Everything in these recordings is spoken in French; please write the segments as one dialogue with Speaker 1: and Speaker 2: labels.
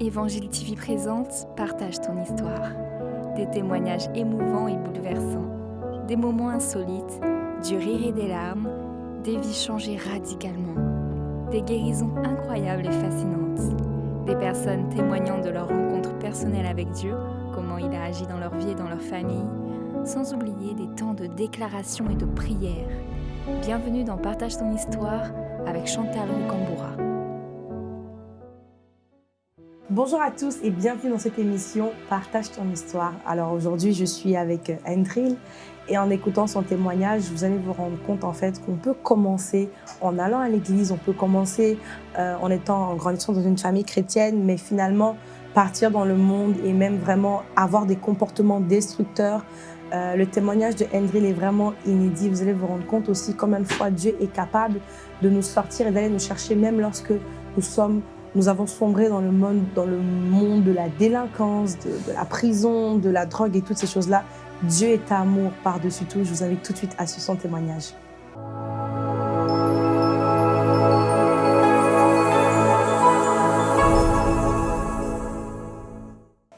Speaker 1: Évangile TV présente Partage ton histoire. Des témoignages émouvants et bouleversants, des moments insolites, du rire et des larmes, des vies changées radicalement, des guérisons incroyables et fascinantes, des personnes témoignant de leur rencontre personnelle avec Dieu, comment il a agi dans leur vie et dans leur famille, sans oublier des temps de déclaration et de prière. Bienvenue dans Partage ton histoire avec Chantal Rocamboura.
Speaker 2: Bonjour à tous et bienvenue dans cette émission Partage ton histoire. Alors aujourd'hui, je suis avec Andril et en écoutant son témoignage, vous allez vous rendre compte en fait qu'on peut commencer en allant à l'église, on peut commencer euh, en étant en grandissant dans une famille chrétienne, mais finalement partir dans le monde et même vraiment avoir des comportements destructeurs. Euh, le témoignage de Andril est vraiment inédit. Vous allez vous rendre compte aussi combien de fois Dieu est capable de nous sortir et d'aller nous chercher même lorsque nous sommes nous avons sombré dans le monde, dans le monde de la délinquance, de, la prison, de la drogue et toutes ces choses-là. Dieu est amour par-dessus tout. Je vous invite tout de suite à suivre son témoignage.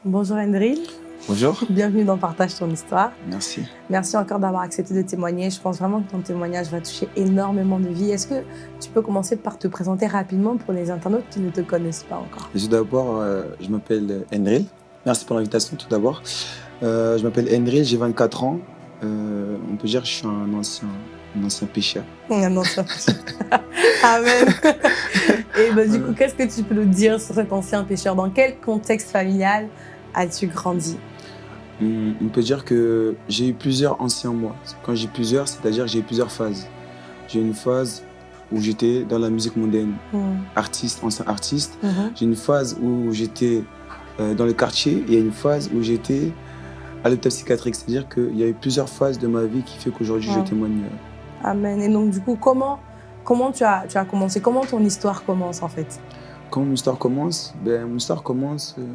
Speaker 2: Bonjour Andril.
Speaker 3: Bonjour.
Speaker 2: Bienvenue dans Partage ton histoire.
Speaker 3: Merci.
Speaker 2: Merci encore d'avoir accepté de témoigner. Je pense vraiment que ton témoignage va toucher énormément de vies. Est-ce que tu peux commencer par te présenter rapidement pour les internautes qui ne te connaissent pas encore?
Speaker 3: Tout d'abord, euh, je m'appelle Enril. Merci pour l'invitation tout d'abord. Euh, je m'appelle Enril, j'ai 24 ans. Euh, on peut dire que je suis un ancien, un ancien pécheur.
Speaker 2: Un ancien pécheur. Amen. Et bah, du coup, qu'est-ce que tu peux nous dire sur cet ancien pécheur Dans quel contexte familial as-tu grandi?
Speaker 3: On peut dire que j'ai eu plusieurs anciens moi. Quand j'ai plusieurs, c'est-à-dire que j'ai eu plusieurs phases. J'ai eu une phase où j'étais dans la musique mondaine,
Speaker 2: Mhm.
Speaker 3: artiste, ancien artiste.
Speaker 2: Mhm.
Speaker 3: J'ai une phase où j'étais euh, dans le quartier et il y a une phase où j'étais à l'hôpital psychiatrique. C'est-à-dire qu'il y a eu plusieurs phases de ma vie qui fait qu'aujourd'hui
Speaker 2: Ouais.
Speaker 3: je témoigne.
Speaker 2: Amen. Et donc, du coup, comment, comment tu, as, tu as commencé? Comment ton histoire commence, en fait?
Speaker 3: Quand mon histoire commence, ben, mon histoire commence euh,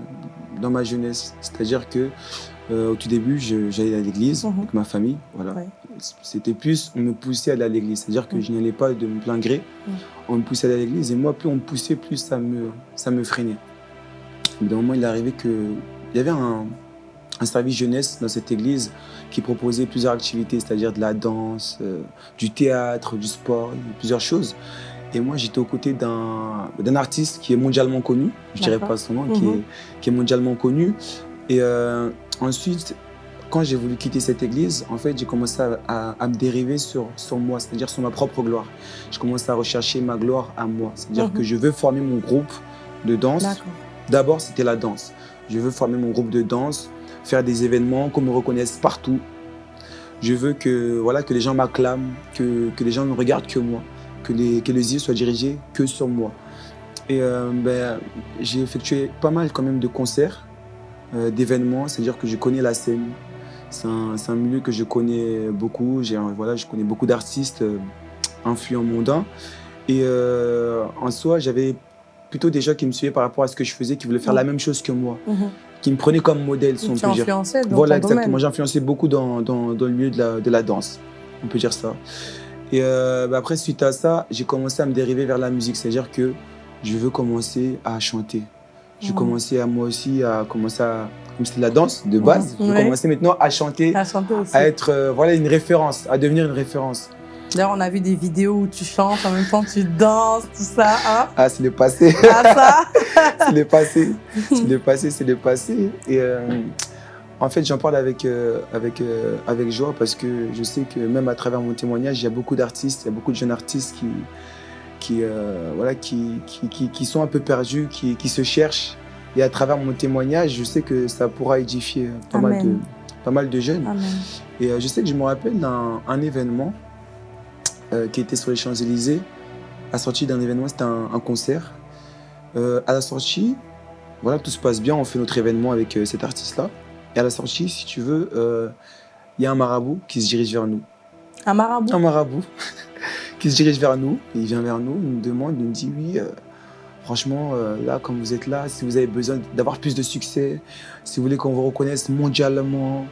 Speaker 3: dans ma jeunesse. C'est-à-dire que euh, au tout début, j'allais à l'église
Speaker 2: Mhm.
Speaker 3: avec ma famille. Voilà.
Speaker 2: Ouais.
Speaker 3: C'était plus, on me poussait à aller à l'église. C'est-à-dire que
Speaker 2: Mhm.
Speaker 3: je n'y allais pas de plein gré.
Speaker 2: Mhm.
Speaker 3: On me poussait à aller à l'église et moi, plus on me poussait, plus ça me, ça me freinait. D'un moment, il est arrivé que il y avait un, un service jeunesse dans cette église qui proposait plusieurs activités, c'est-à-dire de la danse, euh, du théâtre, du sport, plusieurs choses. Et moi, j'étais aux côtés d'un artiste qui est mondialement connu, je dirais
Speaker 2: D'accord.
Speaker 3: pas son nom, qui, est, qui est mondialement connu. Et euh, ensuite, quand j'ai voulu quitter cette église, en fait, j'ai commencé à, à- à me dériver sur, sur moi, c'est-à-dire sur ma propre gloire. Je commence à rechercher ma gloire à moi, c'est-à-dire
Speaker 2: Mhm.
Speaker 3: que je veux former mon groupe de danse. D'abord, c'était la danse. Je veux former mon groupe de danse, faire des événements, qu'on me reconnaisse partout. Je veux que, voilà, que les gens m'acclament, que, que les gens ne regardent que moi, que les, que les yeux soient dirigés que sur moi. Et euh, ben, j'ai effectué pas mal quand même de concerts, d'événements, c'est-à-dire que je connais la scène. C'est un, c'est un milieu que je connais beaucoup. J'ai, voilà, je connais beaucoup d'artistes euh, influents mondains. Et euh, en soi, j'avais plutôt des gens qui me suivaient par rapport à ce que je faisais, qui voulaient faire
Speaker 2: Mhm.
Speaker 3: la même chose que moi,
Speaker 2: Mhm.
Speaker 3: qui me prenaient comme modèle, si on peut dire.
Speaker 2: dans
Speaker 3: Voilà,
Speaker 2: ton
Speaker 3: exactement. J'ai influencé beaucoup dans, dans, dans le milieu de la, de la danse. On peut dire ça. Et euh, bah, après, suite à ça, j'ai commencé à me dériver vers la musique. C'est-à-dire que je veux commencer à chanter.
Speaker 2: Mhm.
Speaker 3: commencer à moi aussi à commencer à. Comme c'était de la danse de base,
Speaker 2: Ouais.
Speaker 3: commencer maintenant à chanter,
Speaker 2: À chanter aussi.
Speaker 3: à être euh, voilà, une référence, à devenir une référence.
Speaker 2: D'ailleurs, on a vu des vidéos où tu chantes, en même temps tu danses, tout ça. Hein
Speaker 3: Ah, c'est le passé.
Speaker 2: ah, ça
Speaker 3: c'est le passé. C'est le passé, c'est le passé. Et euh, en fait, j'en parle avec, euh, avec, euh, avec joie parce que je sais que même à travers mon témoignage, il y a beaucoup d'artistes, il y a beaucoup de jeunes artistes qui, qui, euh, voilà, qui, qui, qui, qui sont un peu perdus, qui, qui se cherchent. Et à travers mon témoignage, je sais que ça pourra édifier pas, mal de, pas mal de jeunes.
Speaker 2: Amen.
Speaker 3: Et euh, je sais que je me rappelle d'un un événement euh, qui était sur les Champs-Élysées. La sortie d'un événement, c'était un, un concert. Euh, à la sortie, voilà, tout se passe bien, on fait notre événement avec euh, cet artiste-là. Et à la sortie, si tu veux, euh, il y a un marabout qui se dirige vers nous.
Speaker 2: Un marabout
Speaker 3: Un marabout qui se dirige vers nous. Il vient vers nous, il nous demande, nous dit oui. euh, Franchement, euh, là, comme vous êtes là, si vous avez besoin d'avoir plus de succès, si vous voulez qu'on vous reconnaisse mondialement,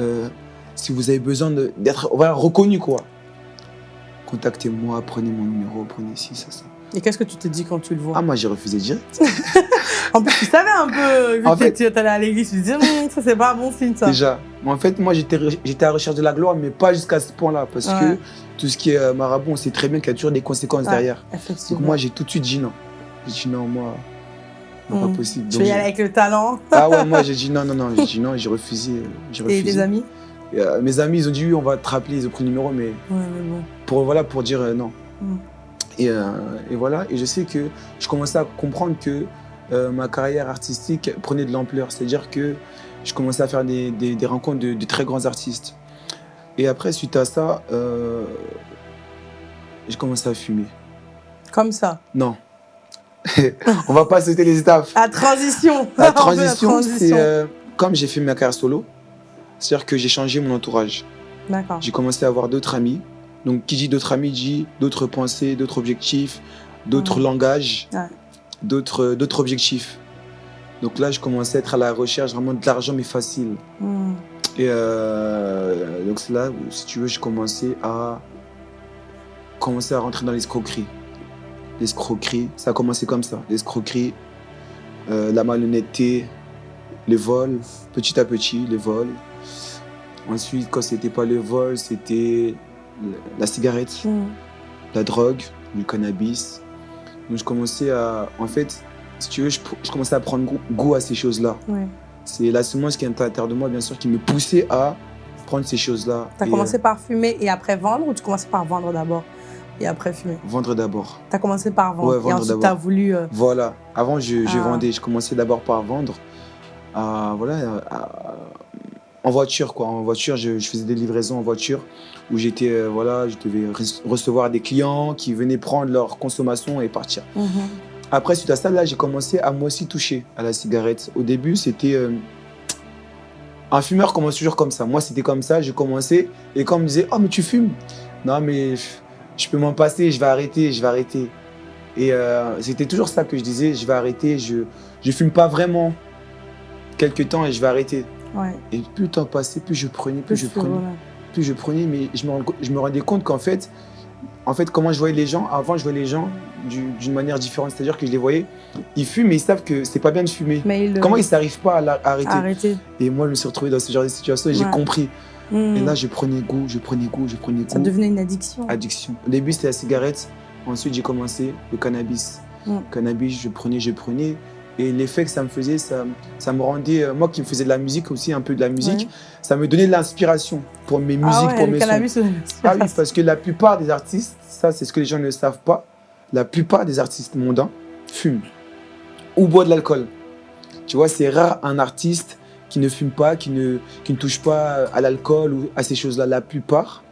Speaker 3: euh, si vous avez besoin d'être reconnu, quoi, contactez-moi, prenez mon numéro, prenez ci, ça, ça.
Speaker 2: Et qu'est-ce que tu te dis quand tu le vois
Speaker 3: Ah, moi, j'ai refusé direct.
Speaker 2: En plus, tu savais un peu, vu
Speaker 3: En
Speaker 2: que
Speaker 3: fait-
Speaker 2: tu es allé à l'église, tu te disais, Hum, ça, c'est pas un bon signe, ça.
Speaker 3: Déjà. En fait, moi, j'étais à la recherche de la gloire, mais pas jusqu'à ce point-là. Parce
Speaker 2: Ouais.
Speaker 3: que tout ce qui est euh, marabout, on sait très bien qu'il y a toujours des conséquences
Speaker 2: Ouais.
Speaker 3: derrière. Donc, moi, j'ai tout de suite dit non. J'ai dit non, moi, non,
Speaker 2: Mm.
Speaker 3: pas possible.
Speaker 2: je
Speaker 3: Donc,
Speaker 2: vais y aller avec le talent.
Speaker 3: Ah ouais, moi, j'ai dit non, non, non. J'ai dit non, j'ai refusé. euh,
Speaker 2: Et tes amis
Speaker 3: Et, euh, mes amis, ils ont dit oui, on va te rappeler, ils ont pris le numéro, mais
Speaker 2: Ouais, mais bon.
Speaker 3: pour, voilà, pour dire euh, non.
Speaker 2: Mm.
Speaker 3: Et, euh, et voilà, et je sais que je commençais à comprendre que euh, ma carrière artistique prenait de l'ampleur. C'est-à-dire que je commençais à faire des, des- des rencontres de, de très grands artistes. Et après, suite à ça, euh, j'ai commencé à fumer.
Speaker 2: Comme ça.
Speaker 3: Non. on va pas sauter les étapes.
Speaker 2: La transition.
Speaker 3: La transition, c'est euh, comme j'ai fait ma carrière solo, c'est-à-dire que j'ai changé mon entourage.
Speaker 2: D'accord.
Speaker 3: J'ai commencé à avoir d'autres amis. Donc, qui dit d'autres amis dit d'autres pensées, d'autres objectifs, d'autres langages,
Speaker 2: Ouais.
Speaker 3: d'autres d'autres objectifs. Donc là, je commençais à être à la recherche vraiment de l'argent, mais facile.
Speaker 2: Hum.
Speaker 3: Et euh, donc c'est là où, si tu veux, j'ai commencé à commencer à rentrer dans l'escroquerie. L'escroquerie, ça a commencé comme ça. L'escroquerie, euh, la malhonnêteté, les vols, petit à petit, les vols. Ensuite, quand c'était pas le vol, c'était la cigarette,
Speaker 2: Hum.
Speaker 3: la drogue, du cannabis. Donc je commençais à, en fait, si tu veux, je, je commençais à prendre goût, goût à ces choses-là.
Speaker 2: Ouais.
Speaker 3: C'est la semence qui est à l'intérieur de moi, bien sûr, qui me poussait à prendre ces choses-là.
Speaker 2: T'as
Speaker 3: et,
Speaker 2: commencé par fumer et après vendre ou tu commençais par vendre d'abord et après fumer?
Speaker 3: Euh, vendre d'abord.
Speaker 2: T'as commencé par vendre
Speaker 3: Ouais,
Speaker 2: et
Speaker 3: vendre
Speaker 2: ensuite
Speaker 3: d'abord.
Speaker 2: t'as voulu. euh,
Speaker 3: Voilà. Avant, je, je
Speaker 2: Ah.
Speaker 3: vendais. Je commençais d'abord par vendre. voilà, en voiture, quoi. En voiture, je, je faisais des livraisons en voiture où j'étais, euh, voilà, je devais re- recevoir des clients qui venaient prendre leur consommation et partir.
Speaker 2: mhm.
Speaker 3: Après, suite à ça, là, j'ai commencé à moi aussi toucher à la cigarette. Au début, c'était. euh, un fumeur commence toujours comme ça. Moi, c'était comme ça. J'ai commencé. Et quand on me disait, Oh, mais tu fumes Non, mais je peux m'en passer, je vais arrêter, je vais arrêter. Et euh, c'était toujours ça que je disais Je vais arrêter, je ne fume pas vraiment quelques temps et je vais arrêter.
Speaker 2: Ouais.
Speaker 3: Et plus le temps passait, plus je prenais, plus, je prenais
Speaker 2: voilà.
Speaker 3: Plus je prenais, mais je me, je me rendais compte qu'en fait, en fait, comment je voyais les gens, avant je voyais les gens du- d'une manière différente, c'est-à-dire que je les voyais, ils fument, mais ils savent que c'est pas bien de fumer.
Speaker 2: Mais il, euh,
Speaker 3: Comment ils n'arrivent pas à la- à arrêter
Speaker 2: Arrêter.
Speaker 3: Et moi, je me suis retrouvé dans ce genre de situation et j'ai compris. Et là, je prenais goût, je prenais goût, je prenais
Speaker 2: Ça
Speaker 3: goût.
Speaker 2: devenait une addiction.
Speaker 3: Addiction. Au début, c'était la cigarette. Ensuite, j'ai commencé le cannabis.
Speaker 2: Mm.
Speaker 3: Cannabis, je prenais, je prenais. Et l'effet que ça me faisait, ça, ça me rendait, euh, moi qui me faisais de la musique aussi, un peu de la musique,
Speaker 2: Ouais.
Speaker 3: ça me donnait de l'inspiration pour mes musiques,
Speaker 2: ah ouais,
Speaker 3: pour mes sons. Ah oui, parce que la plupart des artistes, ça c'est ce que les gens ne savent pas, la plupart des artistes mondains fument ou boivent de l'alcool. Tu vois, c'est rare un artiste qui ne fume pas, qui ne, qui ne touche pas à l'alcool ou à ces choses-là. La plupart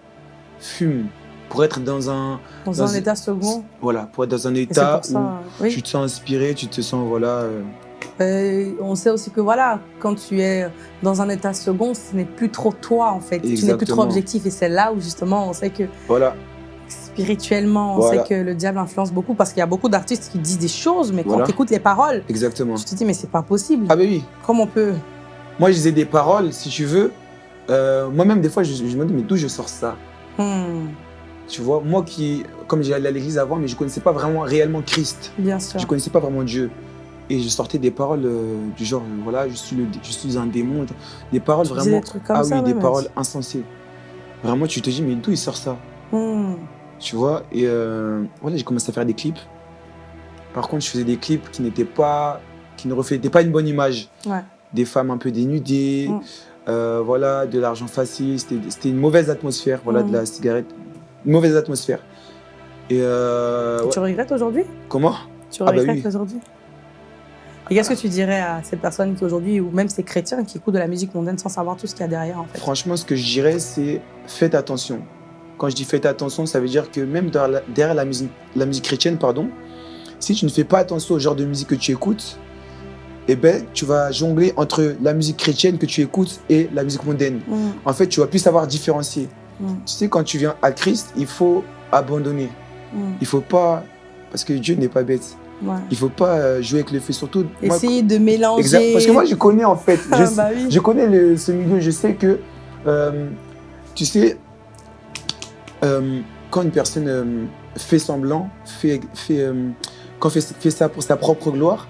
Speaker 3: fument pour être dans un,
Speaker 2: dans
Speaker 3: dans
Speaker 2: un état second.
Speaker 3: voilà, pour être dans un état
Speaker 2: ça.
Speaker 3: où
Speaker 2: Oui.
Speaker 3: tu te sens inspiré, tu te sens, voilà, euh,
Speaker 2: Euh, on sait aussi que voilà, quand tu es dans un état second, ce n'est plus trop toi en fait. Tu n'es plus trop objectif et c'est là où justement on sait que
Speaker 3: voilà,
Speaker 2: spirituellement, on
Speaker 3: Voilà.
Speaker 2: sait que le diable influence beaucoup parce qu'il y a beaucoup d'artistes qui disent des choses, mais quand tu écoutes les paroles,
Speaker 3: exactement.
Speaker 2: tu te dis mais c'est pas possible.
Speaker 3: Ah ben oui,
Speaker 2: Comment on peut
Speaker 3: moi je disais des paroles, si tu veux, euh, moi-même des fois je, je me dis mais d'où je sors ça?
Speaker 2: Hmm,
Speaker 3: Tu vois, moi qui, comme j'allais à l'église avant, mais je connaissais pas vraiment réellement Christ.
Speaker 2: Bien sûr.
Speaker 3: Je connaissais pas vraiment Dieu. Et je sortais des paroles euh, du genre, voilà, je suis, le, je suis un démon. Des paroles
Speaker 2: Tu
Speaker 3: vraiment.
Speaker 2: des trucs comme
Speaker 3: ah oui, des paroles insensées. Vraiment, tu te dis, mais d'où il sort ça?
Speaker 2: Hmm,
Speaker 3: Tu vois Et euh, voilà, j'ai commencé à faire des clips. Par contre, je faisais des clips qui n'étaient pas. qui ne reflétaient pas une bonne image.
Speaker 2: Ouais.
Speaker 3: Des femmes un peu dénudées,
Speaker 2: Mm.
Speaker 3: euh, voilà, de l'argent facile. C'était c'était une mauvaise atmosphère, voilà,
Speaker 2: Mm.
Speaker 3: de la cigarette. Une mauvaise atmosphère. Et euh, ouais.
Speaker 2: Tu regrettes aujourd'hui?
Speaker 3: Comment?
Speaker 2: Tu
Speaker 3: Ah bah
Speaker 2: regrettes
Speaker 3: oui.
Speaker 2: aujourd'hui? Et qu'est-ce que tu dirais à ces personnes qui aujourd'hui, ou même ces chrétiens qui écoutent de la musique mondaine sans savoir tout ce qu'il y a derrière en fait?
Speaker 3: Franchement, ce que je dirais, c'est faites attention. Quand je dis faites attention, ça veut dire que même derrière la, derrière la musique, la musique chrétienne, pardon, si tu ne fais pas attention au genre de musique que tu écoutes, eh ben, tu vas jongler entre la musique chrétienne que tu écoutes et la musique mondaine.
Speaker 2: Hmm,
Speaker 3: En fait, tu vas plus savoir différencier.
Speaker 2: Mm.
Speaker 3: Tu sais, quand tu viens à Christ, il faut abandonner.
Speaker 2: hmm,
Speaker 3: Il faut pas, parce que Dieu n'est pas bête.
Speaker 2: ouais.
Speaker 3: Il faut pas euh, jouer avec le feu, surtout. moi-
Speaker 2: Essayer de mélanger.
Speaker 3: Exact, parce que moi, je connais en fait.
Speaker 2: Ah,
Speaker 3: Je,
Speaker 2: bah oui.
Speaker 3: je connais le- ce milieu, je sais que, euh, tu sais, euh, quand une personne euh, fait semblant, fait, fait, quand fait, fait ça pour sa propre gloire,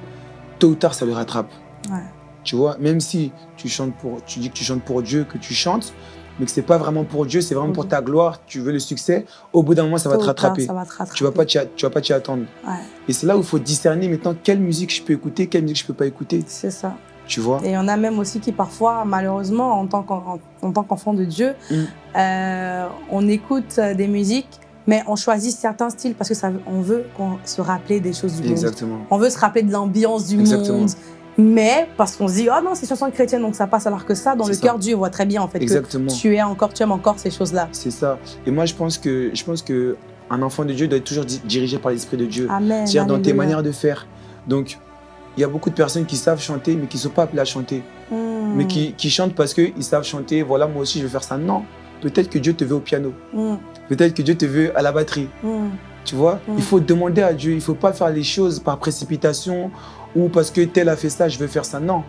Speaker 3: tôt ou tard, ça le rattrape.
Speaker 2: Ouais.
Speaker 3: Tu vois, même si tu chantes pour, tu dis que tu chantes pour Dieu, que tu chantes, mais que c'est pas vraiment pour Dieu, c'est vraiment pour ta gloire, tu veux le succès, au bout d'un moment, ça va te rattraper.
Speaker 2: Ça va te rattraper.
Speaker 3: Tu vas pas tu vas pas t'y attendre.
Speaker 2: Ouais,
Speaker 3: Et c'est là où il faut discerner maintenant quelle musique je peux écouter, quelle musique je peux pas écouter.
Speaker 2: c'est ça.
Speaker 3: Tu vois?
Speaker 2: Et il y en a même aussi qui parfois, malheureusement, en tant qu'en- en, en tant qu'enfant de Dieu,
Speaker 3: Mm.
Speaker 2: euh, on écoute euh, des musiques, mais on choisit certains styles parce que ça, on veut qu'on se rappeler des choses du monde.
Speaker 3: Exactement.
Speaker 2: On veut se rappeler de l'ambiance du
Speaker 3: Exactement.
Speaker 2: monde. Mais parce qu'on se dit, oh non, c'est chanson chrétienne, donc ça passe. Alors que ça, dans le cœur, Dieu voit très bien en fait
Speaker 3: Exactement.
Speaker 2: que tu es encore, tu aimes encore ces choses-là.
Speaker 3: C'est ça. Et moi, je pense que je pense que un enfant de Dieu doit être toujours di- dirigé par l'esprit de Dieu.
Speaker 2: Amen.
Speaker 3: C'est-à-dire dans tes manières de faire. Donc, il y a beaucoup de personnes qui savent chanter, mais qui ne sont pas appelées à chanter.
Speaker 2: Mm.
Speaker 3: Mais qui, qui chantent parce qu'ils savent chanter. Voilà, moi aussi, je veux faire ça. Non. Peut-être que Dieu te veut au piano.
Speaker 2: Mm.
Speaker 3: Peut-être que Dieu te veut à la batterie.
Speaker 2: Mm.
Speaker 3: Tu vois? Il faut demander à Dieu. Il ne faut pas faire les choses par précipitation ou parce que tel a fait ça, je veux faire ça. Non.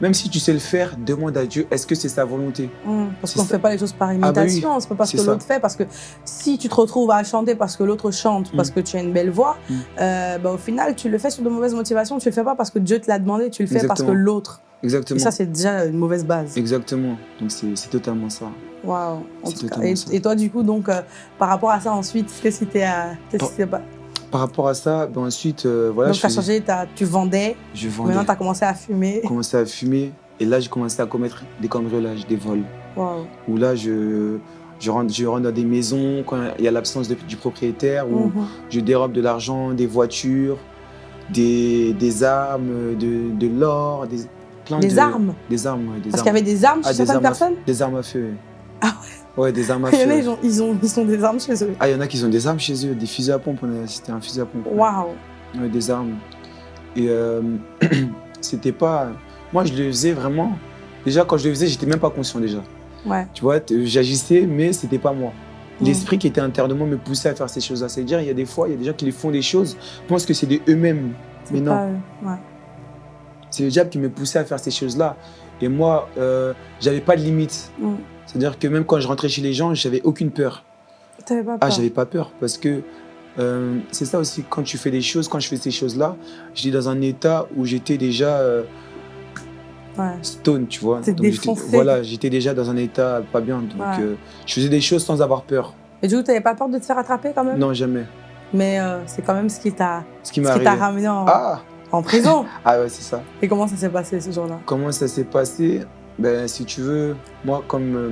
Speaker 3: Même si tu sais le faire, demande à Dieu, est-ce que c'est sa volonté?
Speaker 2: Mm, Parce qu'on ne fait pas les choses par
Speaker 3: bah oui,
Speaker 2: imitation, c'est pas parce que l'autre fait, parce que si tu te retrouves à chanter parce que l'autre chante, parce
Speaker 3: Mm.
Speaker 2: que tu as une belle voix,
Speaker 3: Mm.
Speaker 2: euh, bah, au final, tu le fais sur de mauvaises motivations, tu le fais pas parce que Dieu te l'a demandé, tu le fais parce que
Speaker 3: Exactement.
Speaker 2: l'autre. Et
Speaker 3: Exactement.
Speaker 2: ça, c'est déjà une mauvaise base.
Speaker 3: Exactement. Donc, c'est totalement ça.
Speaker 2: Waouh. Et, et toi, du coup, donc, euh, par rapport à ça, ensuite, qu'est-ce qui t'est
Speaker 3: Par rapport à ça, ben ensuite, euh, voilà,
Speaker 2: Donc, tu as
Speaker 3: faisais-
Speaker 2: changé, t'as- tu vendais,
Speaker 3: je vendais.
Speaker 2: maintenant, tu as commencé à fumer.
Speaker 3: commencé à fumer. Et là, j'ai commencé à commettre des cambriolages, des vols.
Speaker 2: Waouh.
Speaker 3: Où là, je, je, rentre, je rentre dans des maisons quand il y a l'absence du propriétaire, où
Speaker 2: Mhm.
Speaker 3: je dérobe de l'argent, des voitures, des, des armes, de, de l'or, des, plein
Speaker 2: Des
Speaker 3: de-
Speaker 2: armes
Speaker 3: Des armes, des
Speaker 2: Parce qu'il y avait des armes chez
Speaker 3: Ah,
Speaker 2: certaines
Speaker 3: armes,
Speaker 2: personnes
Speaker 3: des armes à feu. ouais.
Speaker 2: Ah
Speaker 3: ouais des armes à
Speaker 2: Il y en a,
Speaker 3: feu.
Speaker 2: ils ont, ils, ont, ils ont des armes chez eux.
Speaker 3: Ah, il y en a qui ont des armes chez eux, des fusils à pompe. C'était un fusil à pompe. ouais.
Speaker 2: Waouh.
Speaker 3: Ouais, des armes. Et euh, c'était pas. Moi, je le faisais vraiment. Déjà, quand je le faisais, j'étais même pas conscient déjà.
Speaker 2: Ouais.
Speaker 3: Tu vois, j'agissais, mais c'était pas moi.
Speaker 2: Mm.
Speaker 3: L'esprit qui était moi me poussait à faire ces choses-là. C'est-à-dire, il y a des fois, il y a des gens qui les font des choses, pensent que c'est de eux-mêmes. Mais non.
Speaker 2: Ouais.
Speaker 3: c'est le diable qui me poussait à faire ces choses-là. Et moi, euh, j'avais pas de limite.
Speaker 2: Mm.
Speaker 3: C'est-à-dire que même quand je rentrais chez les gens, j'avais aucune peur.
Speaker 2: T'avais pas
Speaker 3: Ah,
Speaker 2: peur.
Speaker 3: j'avais pas peur parce que euh, c'est ça aussi, quand tu fais des choses, quand je fais ces choses-là, j'étais dans un état où j'étais déjà euh,
Speaker 2: Ouais.
Speaker 3: stone, tu vois.
Speaker 2: T'es
Speaker 3: Donc. Voilà, j'étais déjà dans un état pas bien. Donc
Speaker 2: Ouais.
Speaker 3: euh, je faisais des choses sans avoir peur.
Speaker 2: Et du coup, t'avais pas peur de te faire attraper quand même?
Speaker 3: Non, jamais.
Speaker 2: Mais euh, c'est quand même ce qui t'a ramené en,
Speaker 3: Ah,
Speaker 2: en prison.
Speaker 3: ah ouais, c'est ça.
Speaker 2: Et comment ça s'est passé ce jour-là?
Speaker 3: Comment ça s'est passé? Ben, Si tu veux, moi, comme, euh,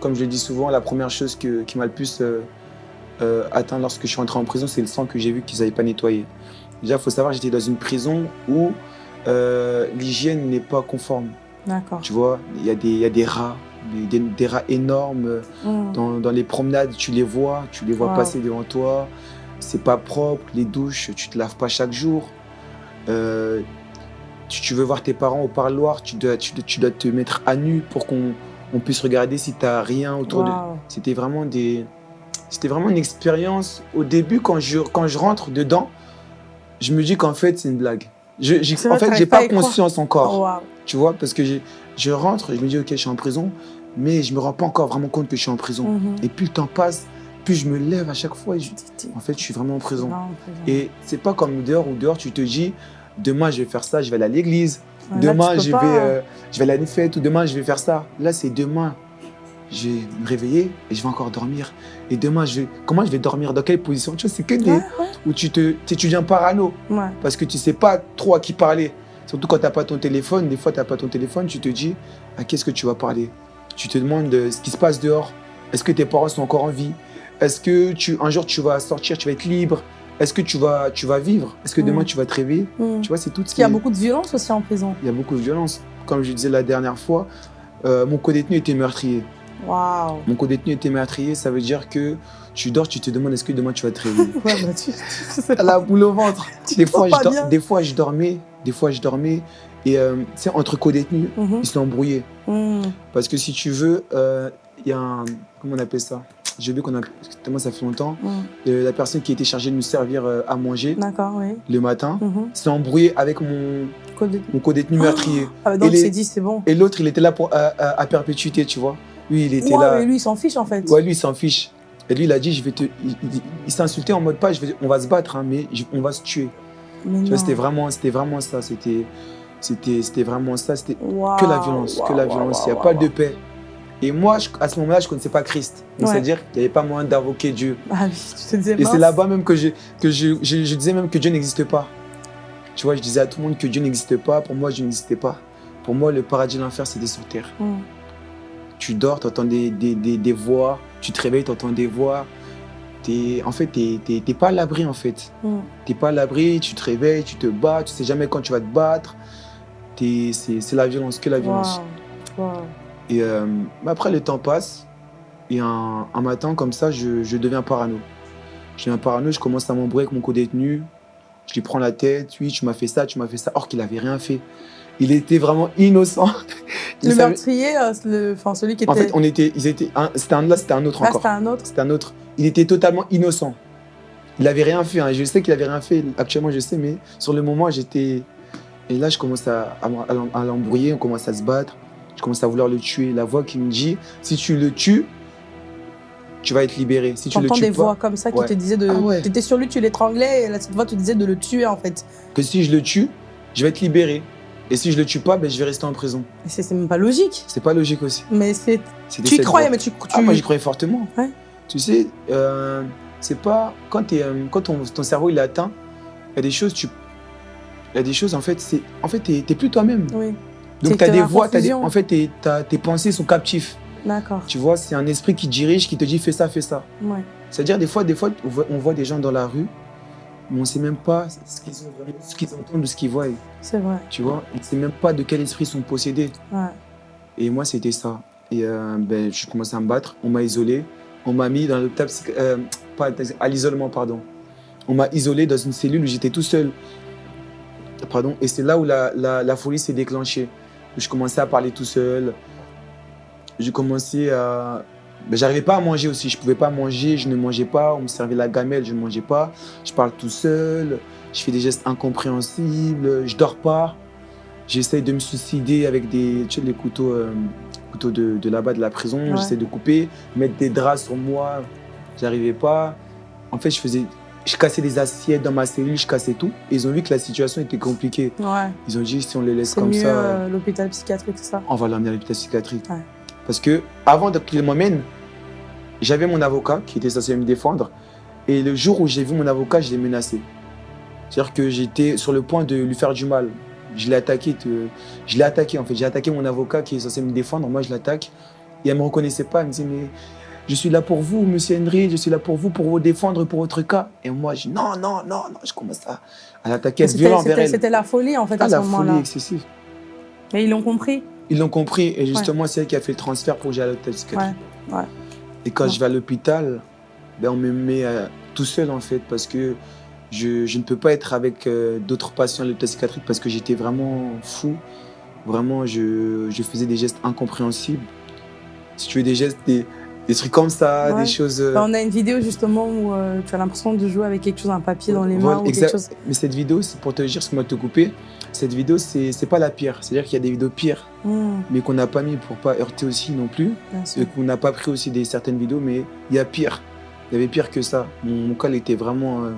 Speaker 3: comme je le dis souvent, la première chose que- qui m'a le plus euh, euh, atteint lorsque je suis rentré en prison, c'est le sang que j'ai vu qu'ils n'avaient pas nettoyé. Déjà, il faut savoir, j'étais dans une prison où l'hygiène n'est pas conforme.
Speaker 2: D'accord.
Speaker 3: Tu vois, il y, a des- il y a des rats, des, des- rats énormes.
Speaker 2: Mm.
Speaker 3: Dans, dans les promenades, tu les vois, tu les vois
Speaker 2: Wow.
Speaker 3: passer devant toi. C'est pas propre, les douches, tu te laves pas chaque jour. Euh, tu, tu veux voir tes parents au parloir, tu dois, tu, dois- tu dois te mettre à nu pour qu'on on puisse regarder si tu n'as rien autour de. C'était vraiment des. C'était vraiment une expérience. Au début, quand je, quand je rentre dedans, je me dis qu'en fait, c'est une blague. Je, en fait, j'ai
Speaker 2: pas
Speaker 3: conscience encore.
Speaker 2: Waouh.
Speaker 3: Tu vois, parce que je rentre, je me dis, ok, je suis en prison, mais je me rends pas encore vraiment compte que je suis en prison.
Speaker 2: Mhm.
Speaker 3: Et plus le temps passe, plus je me lève à chaque fois et je- en fait, je suis vraiment en prison.
Speaker 2: Non, en prison.
Speaker 3: Et c'est pas comme dehors où dehors, tu te dis, demain, je vais faire ça, je vais aller à l'église.
Speaker 2: Ouais, là,
Speaker 3: demain, je
Speaker 2: pas-
Speaker 3: vais, euh, je vais aller à une fête ou demain, je vais faire ça. Là, c'est demain. Je vais me réveiller et je vais encore dormir. Et demain, je vais, comment je vais dormir? Dans quelle position? Tu vois, c'est que des.
Speaker 2: Ouais, ouais.
Speaker 3: où tu te, tu deviens parano parce que tu sais pas trop à qui parler. Surtout quand tu n'as pas ton téléphone. Des fois, tu n'as pas ton téléphone, tu te dis à qu'est-ce que tu vas parler? Tu te demandes euh, ce qui se passe dehors. Est-ce que tes parents sont encore en vie? Est-ce que tu, un jour tu vas sortir, tu vas être libre? Est-ce que tu vas, tu vas vivre? Est-ce que demain
Speaker 2: Mm.
Speaker 3: tu vas te réveiller?
Speaker 2: Mm.
Speaker 3: Tu vois, c'est tout ce
Speaker 2: qu'il y a beaucoup de violence aussi en prison.
Speaker 3: il y a beaucoup de violence. Comme je disais la dernière fois, euh, mon co-détenu était meurtrier.
Speaker 2: Waouh.
Speaker 3: Mon co-détenu était meurtrier, ça veut dire que tu dors, tu te demandes est-ce que demain tu vas te réveiller?
Speaker 2: Ouais, bah, tu, tu sais
Speaker 3: à la boule au ventre. Des fois, je
Speaker 2: pas
Speaker 3: dor-
Speaker 2: bien.
Speaker 3: des fois, je dormais, des fois, je dormais. Et euh, sais, entre co-détenus,
Speaker 2: Mhm.
Speaker 3: ils se sont embrouillés.
Speaker 2: Mm.
Speaker 3: Parce que si tu veux, euh, il y a un. Comment on appelle ça? J'ai oublié qu'on a. Tellement ça fait longtemps.
Speaker 2: Mm.
Speaker 3: Euh, la personne qui était chargée de nous servir euh, à manger
Speaker 2: oui.
Speaker 3: le matin
Speaker 2: Mhm.
Speaker 3: s'est embrouillé avec mon, co-détenu meurtrier.
Speaker 2: Ah, donc, il s'est dit, c'est bon.
Speaker 3: Et l'autre, il était là pour, à, à- à perpétuité, tu vois. Lui, il était là.
Speaker 2: mais lui, il s'en fiche en fait.
Speaker 3: Ouais, lui, il s'en fiche. Et lui, il a dit, je vais te. Il, s'est insulté en mode pas, je vais, on va se battre, hein, mais on va se tuer. C'était vraiment, c'était vraiment ça. C'était, c'était, c'était vraiment ça. C'était que la violence, que la violence. il n'y a pas de paix. Et moi, à ce moment-là, je ne connaissais pas Christ. C'est-à-dire qu'il n'y avait pas moyen d'invoquer Dieu.
Speaker 2: Ah oui, tu te disais,
Speaker 3: Et c'est là-bas même que, je, que je, je, disais même que Dieu n'existe pas. Tu vois, je disais à tout le monde que Dieu n'existe pas. Pour moi, Dieu n'existait pas. Pour moi, le paradis et l'enfer, c'était sur terre. Mm. Tu dors, tu entends des, des, des, voix. Tu te réveilles, tu entends des voix. Es, en fait, tu n'es pas à l'abri, en fait. Mm. Tu n'es pas à l'abri, tu te réveilles, tu te bats, tu sais jamais quand tu vas te battre. C'est la violence, que la violence. Et euh, après, le temps passe. Et un, matin, comme ça, je, je, deviens parano. Je deviens parano, je commence à m'embrouiller avec mon co-détenu. Je lui prends la tête. Oui, tu m'as fait ça, tu m'as fait ça. Or qu'il n'avait rien fait. Il était vraiment innocent.
Speaker 2: le meurtrier, euh, le, enfin, celui qui était...
Speaker 3: En fait, on était, ils étaient, c'était un là, c'était un autre ah, encore.
Speaker 2: c'était un autre
Speaker 3: C'était un autre. Il était totalement innocent. Il n'avait rien fait. Hein. Je sais qu'il n'avait rien fait. Actuellement, je sais, mais sur le moment, j'étais... Et là, je commence à l'embrouiller, on commence à se battre. Je commence à vouloir le tuer. La voix qui me dit, si tu le tues, tu vas être libéré. Si tu le tues
Speaker 2: des voix comme ça qui te disaient de... Ah tu étais sur lui, tu l'étranglais, et cette voix te disait de le tuer en fait.
Speaker 3: Que si je le tue, je vais être libéré. Et si je le tue pas, ben, je vais rester en prison.
Speaker 2: C'est même pas logique.
Speaker 3: C'est pas logique aussi.
Speaker 2: Mais c'est... Tu y croyais, mais tu...
Speaker 3: Ah, moi j'y croyais fortement. Tu sais, euh, c'est pas... Quand, es, euh, quand ton, ton, cerveau il est atteint, il y a des choses, tu... Il y a des choses, en fait, c'est... En fait, t'es plus toi-même.
Speaker 2: Oui.
Speaker 3: Donc, tu as des voix, en fait, tes pensées sont captives.
Speaker 2: D'accord.
Speaker 3: Tu vois, c'est un esprit qui dirige, qui te dit fais ça, fais ça.
Speaker 2: Ouais.
Speaker 3: C'est-à-dire, des fois, des fois, on voit des gens dans la rue, mais on ne sait même pas ce qu'ils ce qu'ils entendent ou ce qu'ils voient.
Speaker 2: C'est vrai.
Speaker 3: Tu vois, on ne sait même pas de quel esprit ils sont possédés.
Speaker 2: Ouais.
Speaker 3: Et moi, c'était ça. Et euh, ben, je commençais à me battre, on m'a isolé, on m'a mis dans l'hôpital, euh, pas à l'isolement, pardon. On m'a isolé dans une cellule où j'étais tout seul. Pardon. Et c'est là où la, la, la folie s'est déclenchée je commençais à parler tout seul. J'ai commencé à... Ben, j'arrivais pas à manger aussi, je pouvais pas manger, je ne mangeais pas, on me servait la gamelle, je ne mangeais pas. Je parle tout seul, je fais des gestes incompréhensibles, je dors pas. J'essaye de me suicider avec des, tu sais, les couteaux, euh, couteaux de, de là-bas de la prison. J'essaie de couper, mettre des draps sur moi. J'arrivais pas. En fait, je faisais je cassais des assiettes dans ma cellule, je cassais tout. ils ont vu que la situation était compliquée. Ils ont dit si on les laisse comme
Speaker 2: mieux,
Speaker 3: ça.
Speaker 2: Euh, l'hôpital psychiatrique, c'est ça
Speaker 3: On va l'emmener à l'hôpital psychiatrique. Parce que avant qu'ils m'emmènent, j'avais mon avocat qui était censé me défendre. Et le jour où j'ai vu mon avocat, je l'ai menacé. C'est-à-dire que j'étais sur le point de lui faire du mal. Je l'ai attaqué, je l'ai attaqué en fait. J'ai attaqué mon avocat qui est censé me défendre. Moi, je l'attaque. Et elle ne me reconnaissait pas. Elle me disait, mais je suis là pour vous, monsieur Henry, je suis là pour vous, pour vous défendre, pour votre cas. Et moi, je dis non, non, non, non, je commence à, à l'attaquer, à violent
Speaker 2: C'était la folie, en fait, ah, à ce moment-là.
Speaker 3: la folie excessive.
Speaker 2: Et ils l'ont compris
Speaker 3: Ils l'ont compris, et justement, c'est elle qui a fait le transfert pour que j'aille à l'hôpital psychiatrique.
Speaker 2: Ouais.
Speaker 3: Et quand je vais à l'hôpital, ben, on me met euh, tout seul, en fait, parce que je, je ne peux pas être avec euh, d'autres patients à l'hôpital psychiatrique parce que j'étais vraiment fou. Vraiment, je, je, faisais des gestes incompréhensibles. Si tu veux des gestes, des, des trucs comme ça, des choses. Euh,
Speaker 2: on a une vidéo justement où euh, tu as l'impression de jouer avec quelque chose, un papier dans les mains ou quelque chose.
Speaker 3: Mais cette vidéo, c'est pour te dire ce que moi te couper. Cette vidéo, c'est pas la pire. C'est-à-dire qu'il y a des vidéos pires, hmm. mais qu'on n'a pas mis pour pas heurter aussi non plus. Et qu'on n'a pas pris aussi des certaines vidéos, mais il y a pire. Il y avait pire que ça. Mon, cas, il était vraiment, euh,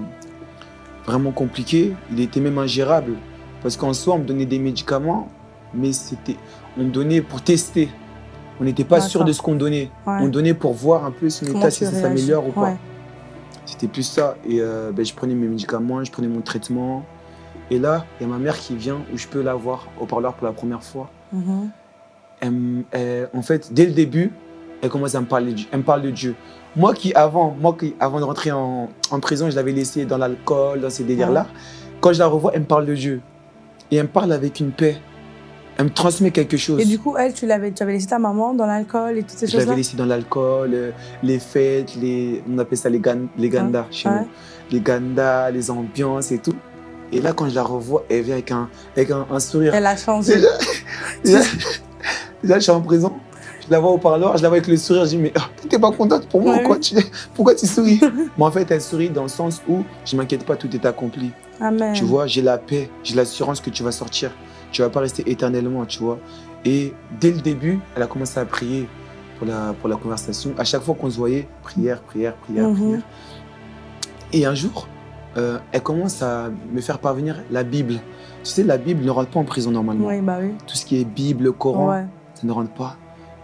Speaker 3: vraiment compliqué. Il était même ingérable. Parce qu'en soi, on me donnait des médicaments, mais c'était, on me donnait pour tester. On n'était pas sûr de ce qu'on donnait. On donnait pour voir un peu son état, si ça s'améliore ou pas. C'était plus ça. Et euh, ben, je prenais mes médicaments, je prenais mon traitement. Et là, il y a ma mère qui vient où je peux la voir au parleur pour la première fois. Mm-hmm. en fait, dès le début, elle commence à me parler de, elle me parle de Dieu. Moi qui, avant, moi qui, avant de rentrer en, prison, je l'avais laissé dans l'alcool, dans ces délires-là. Quand je la revois, elle me parle de Dieu. Et elle me parle avec une paix elle me transmet quelque chose.
Speaker 2: Et du coup, elle, tu l'avais, tu avais laissé ta maman dans l'alcool et toutes ces choses-là
Speaker 3: Je l'avais laissé dans l'alcool, euh, les fêtes, les, on appelle ça les, gan, les gandas chez nous. Les gandas, les ambiances et tout. Et là, quand je la revois, elle vient avec un, avec un, sourire.
Speaker 2: Elle a changé.
Speaker 3: Déjà, je suis en prison. Je la vois au parleur, je la vois avec le sourire. Je dis, mais oh, t'es pas contente pour moi quoi tu, Pourquoi tu souris? Mais en fait, elle sourit dans le sens où je m'inquiète pas, tout est accompli.
Speaker 2: Amen.
Speaker 3: Tu vois, j'ai la paix, j'ai l'assurance que tu vas sortir tu vas pas rester éternellement, tu vois. Et dès le début, elle a commencé à prier pour la, pour la conversation. À chaque fois qu'on se voyait, prière, prière, prière,
Speaker 2: Mhm.
Speaker 3: prière. Et un jour, euh, elle commence à me faire parvenir la Bible. Tu sais, la Bible ne rentre pas en prison normalement.
Speaker 2: Oui, bah oui.
Speaker 3: Tout ce qui est Bible, Coran,
Speaker 2: Ouais.
Speaker 3: ça ne rentre pas.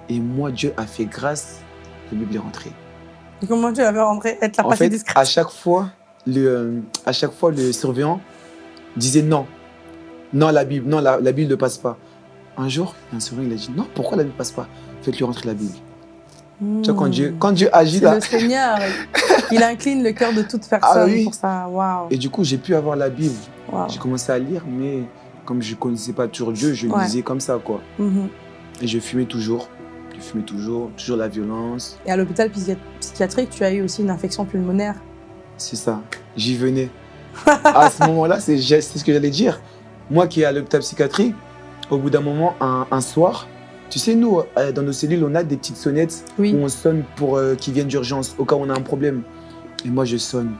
Speaker 3: Et moi, Dieu a fait grâce, la Bible est rentrée.
Speaker 2: Et comment tu l'avais rentré Elle te l'a
Speaker 3: En fait,
Speaker 2: discret.
Speaker 3: à chaque fois, le, euh, à chaque fois, le surveillant disait non. Non, la Bible, non, la, la Bible ne passe pas. Un jour, un surveillant il a dit non, pourquoi la Bible ne passe pas? Faites-lui rentrer la Bible. Tu vois, quand Dieu, quand Dieu agit
Speaker 2: Hmm.
Speaker 3: Là.
Speaker 2: le Seigneur. il incline le cœur de toute personne
Speaker 3: Ah oui.
Speaker 2: pour ça.
Speaker 3: Et du coup, j'ai pu avoir la Bible. J'ai commencé à lire, mais comme je ne connaissais pas toujours Dieu, je
Speaker 2: Ouais.
Speaker 3: lisais comme ça, quoi.
Speaker 2: Mhm.
Speaker 3: Et je fumais toujours. Je fumais toujours, toujours la violence.
Speaker 2: Et à l'hôpital psychi- psychiatrique, tu as eu aussi une infection pulmonaire.
Speaker 3: C'est ça. J'y venais. à ce moment-là, c'est ce que j'allais dire. Moi qui est à l'hôpital psychiatrique, au bout d'un moment, un, un soir, tu sais, nous, euh, dans nos cellules, on a des petites sonnettes
Speaker 2: Oui.
Speaker 3: où on sonne pour euh, qu'ils viennent d'urgence, au cas où on a un problème. Et moi, je sonne.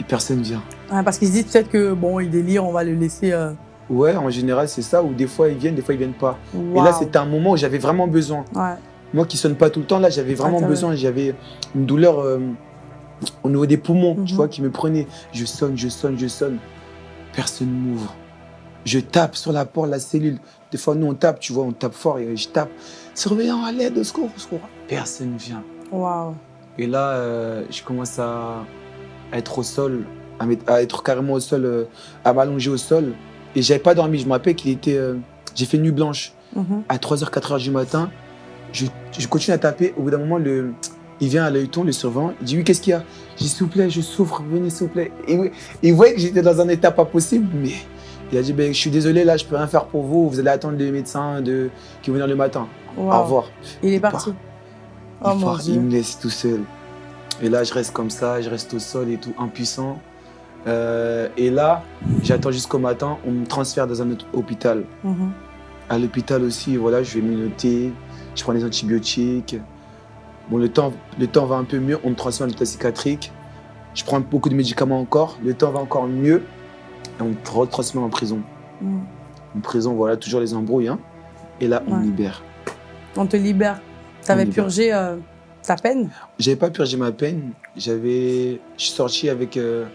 Speaker 3: Et personne vient.
Speaker 2: Ouais, parce qu'ils se disent peut-être que bon, il délire, on va le laisser. euh,
Speaker 3: Ouais, en général, c'est ça, où des fois ils viennent, des fois ils viennent pas. Et là, c'était un moment où j'avais vraiment besoin.
Speaker 2: Ouais.
Speaker 3: Moi qui sonne pas tout le temps, là, j'avais vraiment
Speaker 2: Ah,
Speaker 3: besoin. J'avais une douleur au niveau des poumons, tu
Speaker 2: Mhm.
Speaker 3: vois, qui me prenait. Je sonne, je sonne, je sonne. Personne m'ouvre. Je tape sur la porte la cellule. Des fois, nous, on tape, tu vois, on tape fort et je tape. Surveillant à l'aide, au secours, au secours. Personne vient.
Speaker 2: Waouh.
Speaker 3: Et là, euh, je commence à être au sol, à, être carrément au sol, euh, à m'allonger au sol. Et j'avais pas dormi. Je me rappelle qu'il était. euh, j'ai fait nuit blanche.
Speaker 2: Mhm.
Speaker 3: À 3h, 4h du matin, je, je continue à taper. Au bout d'un moment, le, il vient à l'œilleton, le surveillant. Il dit Oui, qu'est-ce qu'il y a? Je dis S'il vous plaît, je souffre, venez, s'il vous plaît. Et il voyait que j'étais dans un état pas possible, mais il a dit ben, Je suis désolé, là, je peux rien faire pour vous. Vous allez attendre les médecins de, qui vont venir le matin. Au revoir.
Speaker 2: Il est
Speaker 3: part.
Speaker 2: parti.
Speaker 3: Il
Speaker 2: Oh
Speaker 3: part,
Speaker 2: Dieu.
Speaker 3: il me laisse tout seul. Et là, je reste comme ça, je reste au sol et tout, impuissant. Euh, et là, j'attends jusqu'au matin, on me transfère dans un autre hôpital.
Speaker 2: Mhm.
Speaker 3: À l'hôpital aussi, voilà, je vais me noter, je prends des antibiotiques. Bon, le temps, le temps va un peu mieux, on me transfère à l'hôpital psychiatrique. Je prends beaucoup de médicaments encore, le temps va encore mieux. Et on me retransfère en prison.
Speaker 2: Mhm.
Speaker 3: En prison, voilà, toujours les embrouilles. hein. Et là, on
Speaker 2: Ouais.
Speaker 3: libère.
Speaker 2: On te libère. Tu avais purgé euh, ta peine?
Speaker 3: J'avais pas purgé ma peine. J'avais, je suis sorti avec, euh,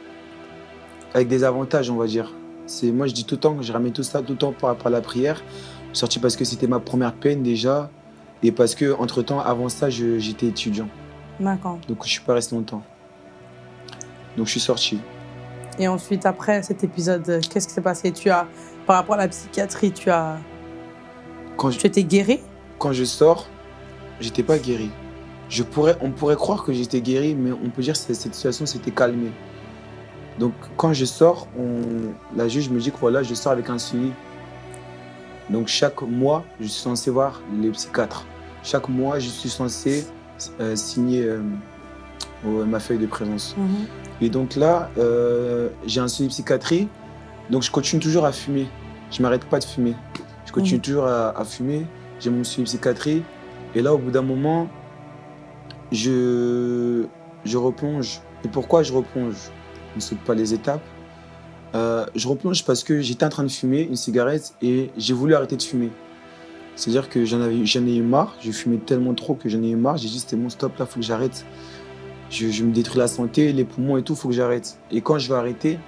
Speaker 3: avec des avantages, on va dire. C'est, moi, je dis tout le temps, que je ramène tout ça tout le temps par rapport à la prière. Je suis sorti parce que c'était ma première peine déjà. Et parce que, entre temps, avant ça, j'étais étudiant.
Speaker 2: D'accord.
Speaker 3: Donc, je suis pas resté longtemps. Donc, je suis sorti.
Speaker 2: Et ensuite, après cet épisode, qu'est-ce qui s'est passé? Tu as, par rapport à la psychiatrie, tu as,
Speaker 3: Quand je,
Speaker 2: tu étais guéri?
Speaker 3: Quand je sors, j'étais pas guéri. Je pourrais, on pourrait croire que j'étais guéri, mais on peut dire que cette situation s'était calmée. Donc, quand je sors, on- la juge me dit que voilà, je sors avec un suivi. Donc, chaque mois, je suis censé voir les psychiatres. Chaque mois, je suis censé euh, signer euh, ma feuille de présence.
Speaker 2: Mhm.
Speaker 3: Et donc là, euh, j'ai un suivi psychiatrie, donc je continue toujours à fumer. Je m'arrête pas de fumer. Je continue
Speaker 2: Mhm.
Speaker 3: toujours à, à fumer. J'ai mon suivi psychiatrie. Et là, au bout d'un moment, je, je replonge. Et pourquoi je replonge? On ne saute pas les étapes. Euh, je replonge parce que j'étais en train de fumer une cigarette et j'ai voulu arrêter de fumer. C'est-à-dire que j'en ai eu marre. Je fumais tellement trop que j'en ai eu marre. J'ai dit, c'était mon stop, là, il faut que j'arrête je, je me détruis la santé, les poumons et tout, il faut que j'arrête. Et quand je vais arrêter,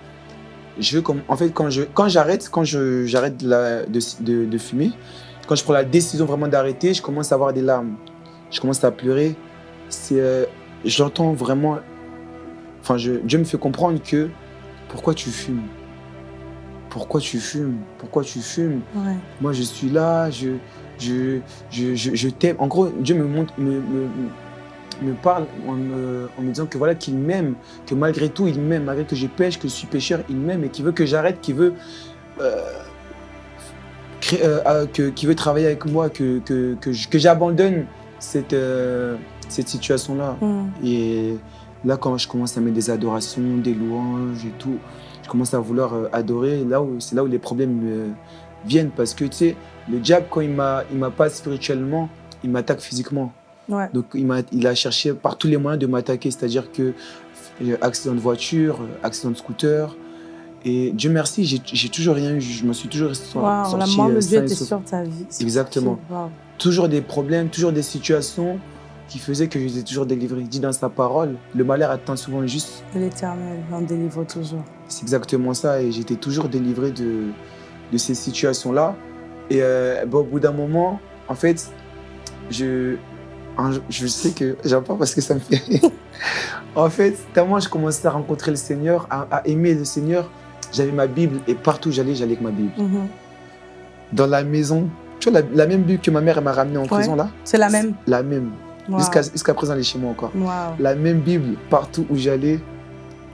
Speaker 3: je veux comme, en fait, quand j'arrête, quand j'arrête de, de, fumer, quand je prends la décision vraiment d'arrêter, je commence à avoir des larmes. Je commence à pleurer. Euh, j'entends vraiment, enfin, je, Dieu me fait comprendre que pourquoi tu fumes? Pourquoi tu fumes? Pourquoi tu fumes?
Speaker 2: Ouais.
Speaker 3: moi je suis là, je, je, je, je, je t'aime. En gros, Dieu me, montre, me, me, me parle en me, en me disant que voilà qu'il m'aime, que malgré tout il m'aime, malgré que je pêche, que je suis pécheur, il m'aime et qu'il veut que j'arrête, qu'il veut, euh, euh, euh, que, veut travailler avec moi, que, que, que, j'abandonne cette, euh, cette situation-là.
Speaker 2: Mhm.
Speaker 3: Et là, quand je commence à mettre des adorations, des louanges et tout, je commence à vouloir adorer. Là où c'est là où les problèmes viennent parce que tu sais, le diable quand il m'a, il m'a pas spirituellement, il m'attaque physiquement.
Speaker 2: Ouais.
Speaker 3: Donc il a cherché par tous les moyens de m'attaquer, c'est-à-dire que euh, accident de voiture, euh, accident de scooter. Et Dieu merci, j'ai toujours rien eu. Je me suis toujours sorti
Speaker 2: Waouh, la main de
Speaker 3: euh,
Speaker 2: Dieu
Speaker 3: sain et
Speaker 2: était sur ta vie.
Speaker 3: Exactement.
Speaker 2: Waouh.
Speaker 3: Toujours des problèmes, toujours des situations qui faisaient que j'étais toujours délivré. Il dit dans sa parole, le malheur atteint souvent le juste.
Speaker 2: L'éternel en délivre toujours.
Speaker 3: C'est exactement ça. Et j'étais toujours délivré de, de ces situations-là. Et euh, bah, au bout d'un moment, en fait, je, je sais que j'aime pas parce que ça me fait rire. En fait, tellement je commençais à rencontrer le Seigneur, à, à aimer le Seigneur, j'avais ma Bible et partout où j'allais, j'allais avec ma Bible.
Speaker 2: Mhm.
Speaker 3: Dans la maison, tu vois, la, la même Bible que ma mère m'a ramenée en prison là,
Speaker 2: C'est la même.
Speaker 3: la même.
Speaker 2: Waouh.
Speaker 3: Jusqu'à présent, elle est chez moi encore. La même Bible partout où j'allais.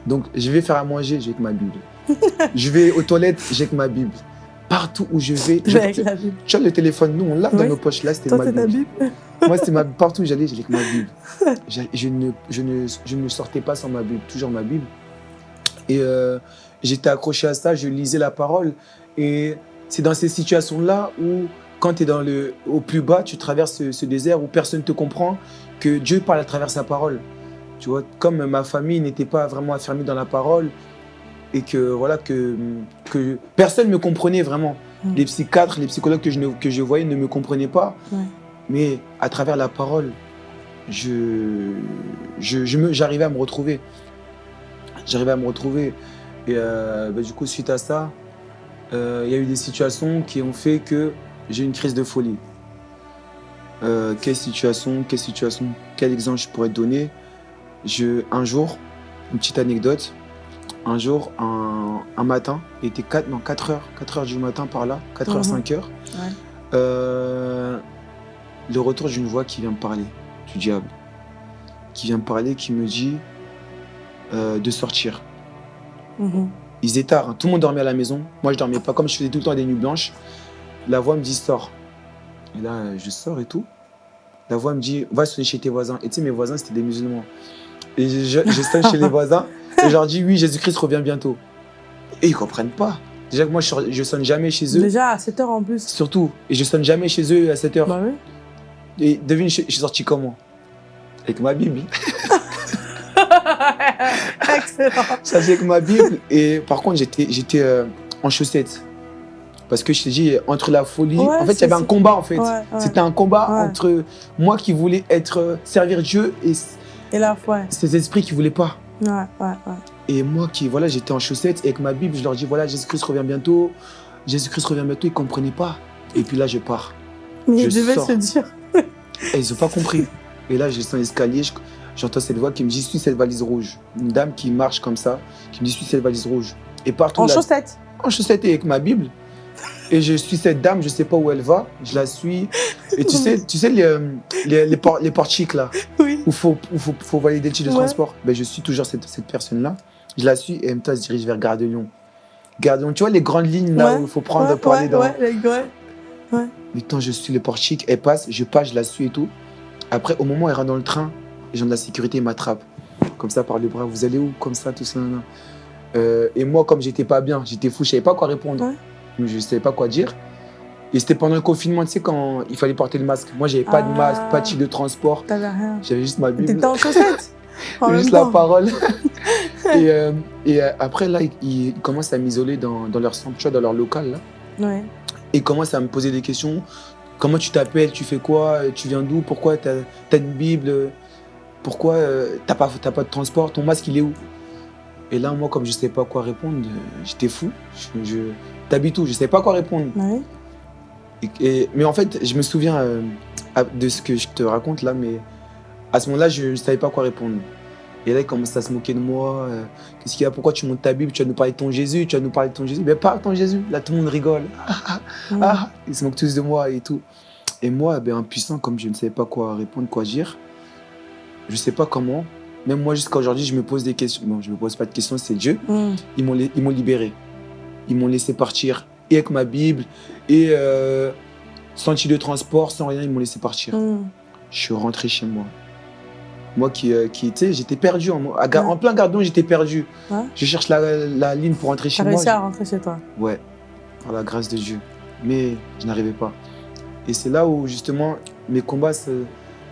Speaker 3: Donc, je vais faire à manger, j'ai avec ma Bible. je vais aux toilettes, j'ai avec ma Bible. Partout où je vais, je-
Speaker 2: Avec la Bible.
Speaker 3: tu vois, le téléphone, nous, on l'a dans nos poches. Là, c'était ma Bible.
Speaker 2: Bible
Speaker 3: Moi, c'était ma Partout où j'allais, j'allais avec ma Bible. Je ne, je, ne, je ne sortais pas sans ma Bible, toujours ma Bible. Et euh, j'étais accroché à ça, je lisais la parole. Et c'est dans ces situations-là où, quand tu es dans le, au plus bas, tu traverses ce, ce désert où personne ne te comprend, que Dieu parle à travers sa parole. Tu vois, comme ma famille n'était pas vraiment affermie dans la parole et que, voilà, que, que personne ne me comprenait vraiment. Les psychiatres, les psychologues que je, que je voyais ne me comprenaient pas.
Speaker 2: Ouais.
Speaker 3: Mais à travers la parole, je, je, je j'arrivais à me retrouver. J'arrivais à me retrouver. Et euh, bah, du coup, suite à ça, euh, il y a eu des situations qui ont fait que j'ai eu une crise de folie. Euh, quelle situation, quelle situation, quel exemple je pourrais te donner? Je, Un jour, une petite anecdote, un jour, un, un matin, il était 4, non, 4 heures, 4 heures du matin par là, 4 heures,
Speaker 2: Mhm.
Speaker 3: 5 heures,
Speaker 2: Ouais.
Speaker 3: euh, le retour d'une voix qui vient me parler, du diable, qui vient me parler, qui me dit euh, de sortir.
Speaker 2: Mhm.
Speaker 3: Il faisait tard, hein. tout le monde dormait à la maison. Moi, je dormais pas. Comme je faisais tout le temps des nuits blanches, la voix me dit sors. Et là, je sors et tout. La voix me dit va sonner chez tes voisins. Et tu sais, mes voisins, c'était des musulmans. Et je, je, je sonne chez les voisins et je leur dis oui, Jésus-Christ revient bientôt. Et ils comprennent pas. Déjà que moi, je, je sonne jamais chez eux.
Speaker 2: Déjà à 7 heures en plus.
Speaker 3: Surtout. Et je sonne jamais chez eux à 7 heures.
Speaker 2: Bah oui.
Speaker 3: Et devine, je, je suis sorti comment? Avec ma Bible.
Speaker 2: Excellent.
Speaker 3: Ça, avec ma Bible. Et par contre, j'étais, j'étais euh, en chaussettes. Parce que je t'ai dit, entre la folie.
Speaker 2: Ouais,
Speaker 3: en fait, il y avait un combat, en fait.
Speaker 2: Ouais, ouais.
Speaker 3: C'était un combat entre moi qui voulais être, euh, servir Dieu et
Speaker 2: Et la foi.
Speaker 3: ces esprits qui voulaient pas.
Speaker 2: Ouais, ouais, ouais.
Speaker 3: Et moi qui, voilà, j'étais en chaussettes et avec ma Bible, je leur dis, voilà, Jésus-Christ revient bientôt. Jésus-Christ revient bientôt. Ils comprenaient pas. Et puis là, je pars.
Speaker 2: Mais
Speaker 3: Je
Speaker 2: devais
Speaker 3: sors.
Speaker 2: se dire.
Speaker 3: Et ils ont pas compris. Et là, je descends l'escalier, je- j'entends cette voix qui me dit, suis cette valise rouge. Une dame qui marche comme ça, qui me dit, suis cette valise rouge. Et partout
Speaker 2: En chaussettes.
Speaker 3: en chaussettes et avec ma Bible. Et je suis cette dame, je sais pas où elle va, je la suis. Et tu sais, tu sais les, les, les, por- les portiques là,
Speaker 2: Oui.
Speaker 3: où il faut, faut, faut valider le titre de
Speaker 2: Ouais.
Speaker 3: transport. Ben, je suis toujours cette, cette personne-là. Je la suis et en même temps, elle se dirige vers Gare de Lyon. Gare de Lyon, tu vois les grandes lignes là
Speaker 2: Ouais.
Speaker 3: où il faut prendre
Speaker 2: ouais,
Speaker 3: pour aller
Speaker 2: ouais,
Speaker 3: dans.
Speaker 2: ouais, les gars.
Speaker 3: Mais quand je suis le portique, elle passe, je passe, je la suis et tout. Après, au moment où elle rentre dans le train, les gens de la sécurité m'attrapent. Comme ça, par le bras, vous allez où? Comme ça, tout ça. nan, nan. Euh, et moi, comme j'étais pas bien, j'étais fou, je savais pas quoi répondre. Je savais pas quoi dire. Et c'était pendant le confinement, tu sais, quand il fallait porter le masque. Moi, j'avais pas de
Speaker 2: Ah.
Speaker 3: masque, pas de titre de transport. J'avais juste ma Bible,
Speaker 2: T'étais en chaussettes.
Speaker 3: Juste la
Speaker 2: temps.
Speaker 3: parole. et euh, et euh, après, là, ils, ils commencent à m'isoler dans, dans leur centre, dans leur local. Là.
Speaker 2: Ouais.
Speaker 3: Et ils commencent à me poser des questions. Comment tu t'appelles? Tu fais quoi? Tu viens d'où? Pourquoi tu as, une Bible? Pourquoi euh, t'as pas, t'as pas de transport? Ton masque, il est où? Et là, moi, comme je ne savais pas quoi répondre, j'étais fou. Je, je, T'habites où Je ne savais pas quoi répondre.
Speaker 2: Ouais.
Speaker 3: Et- et- mais en fait, je me souviens euh, de ce que je te raconte là, mais à ce moment-là, je ne savais pas quoi répondre. Et là, ils commencent à se moquer de moi. euh, Qu'est-ce qu'il y a Pourquoi tu montes ta Bible Tu vas nous parler de ton Jésus Tu vas nous parler de ton Jésus Mais pas ton Jésus. Là, tout le monde rigole.
Speaker 2: Ouais.
Speaker 3: Ah, ils se moquent tous de moi et tout. Et moi, ben, impuissant, comme je ne savais pas quoi répondre, quoi dire, je ne sais pas comment. Même moi, jusqu'à aujourd'hui, je me pose des questions. Bon, je ne me pose pas de questions, c'est Dieu.
Speaker 2: Mm.
Speaker 3: Ils m'ont li- ils m'ont libéré. Ils m'ont laissé partir. Et avec ma Bible, et euh, sans titre de transport, sans rien, ils m'ont laissé partir.
Speaker 2: Mm.
Speaker 3: Je suis rentré chez moi. Moi qui, euh, qui tu sais, j'étais perdu. En, à Ga-
Speaker 2: Ouais.
Speaker 3: en plein gardon, j'étais perdu.
Speaker 2: Ouais.
Speaker 3: Je cherche la, la ligne pour rentrer chez moi.
Speaker 2: réussi à rentrer chez toi.
Speaker 3: Ouais, par la grâce de Dieu. Mais je n'arrivais pas. Et c'est là où justement mes combats se-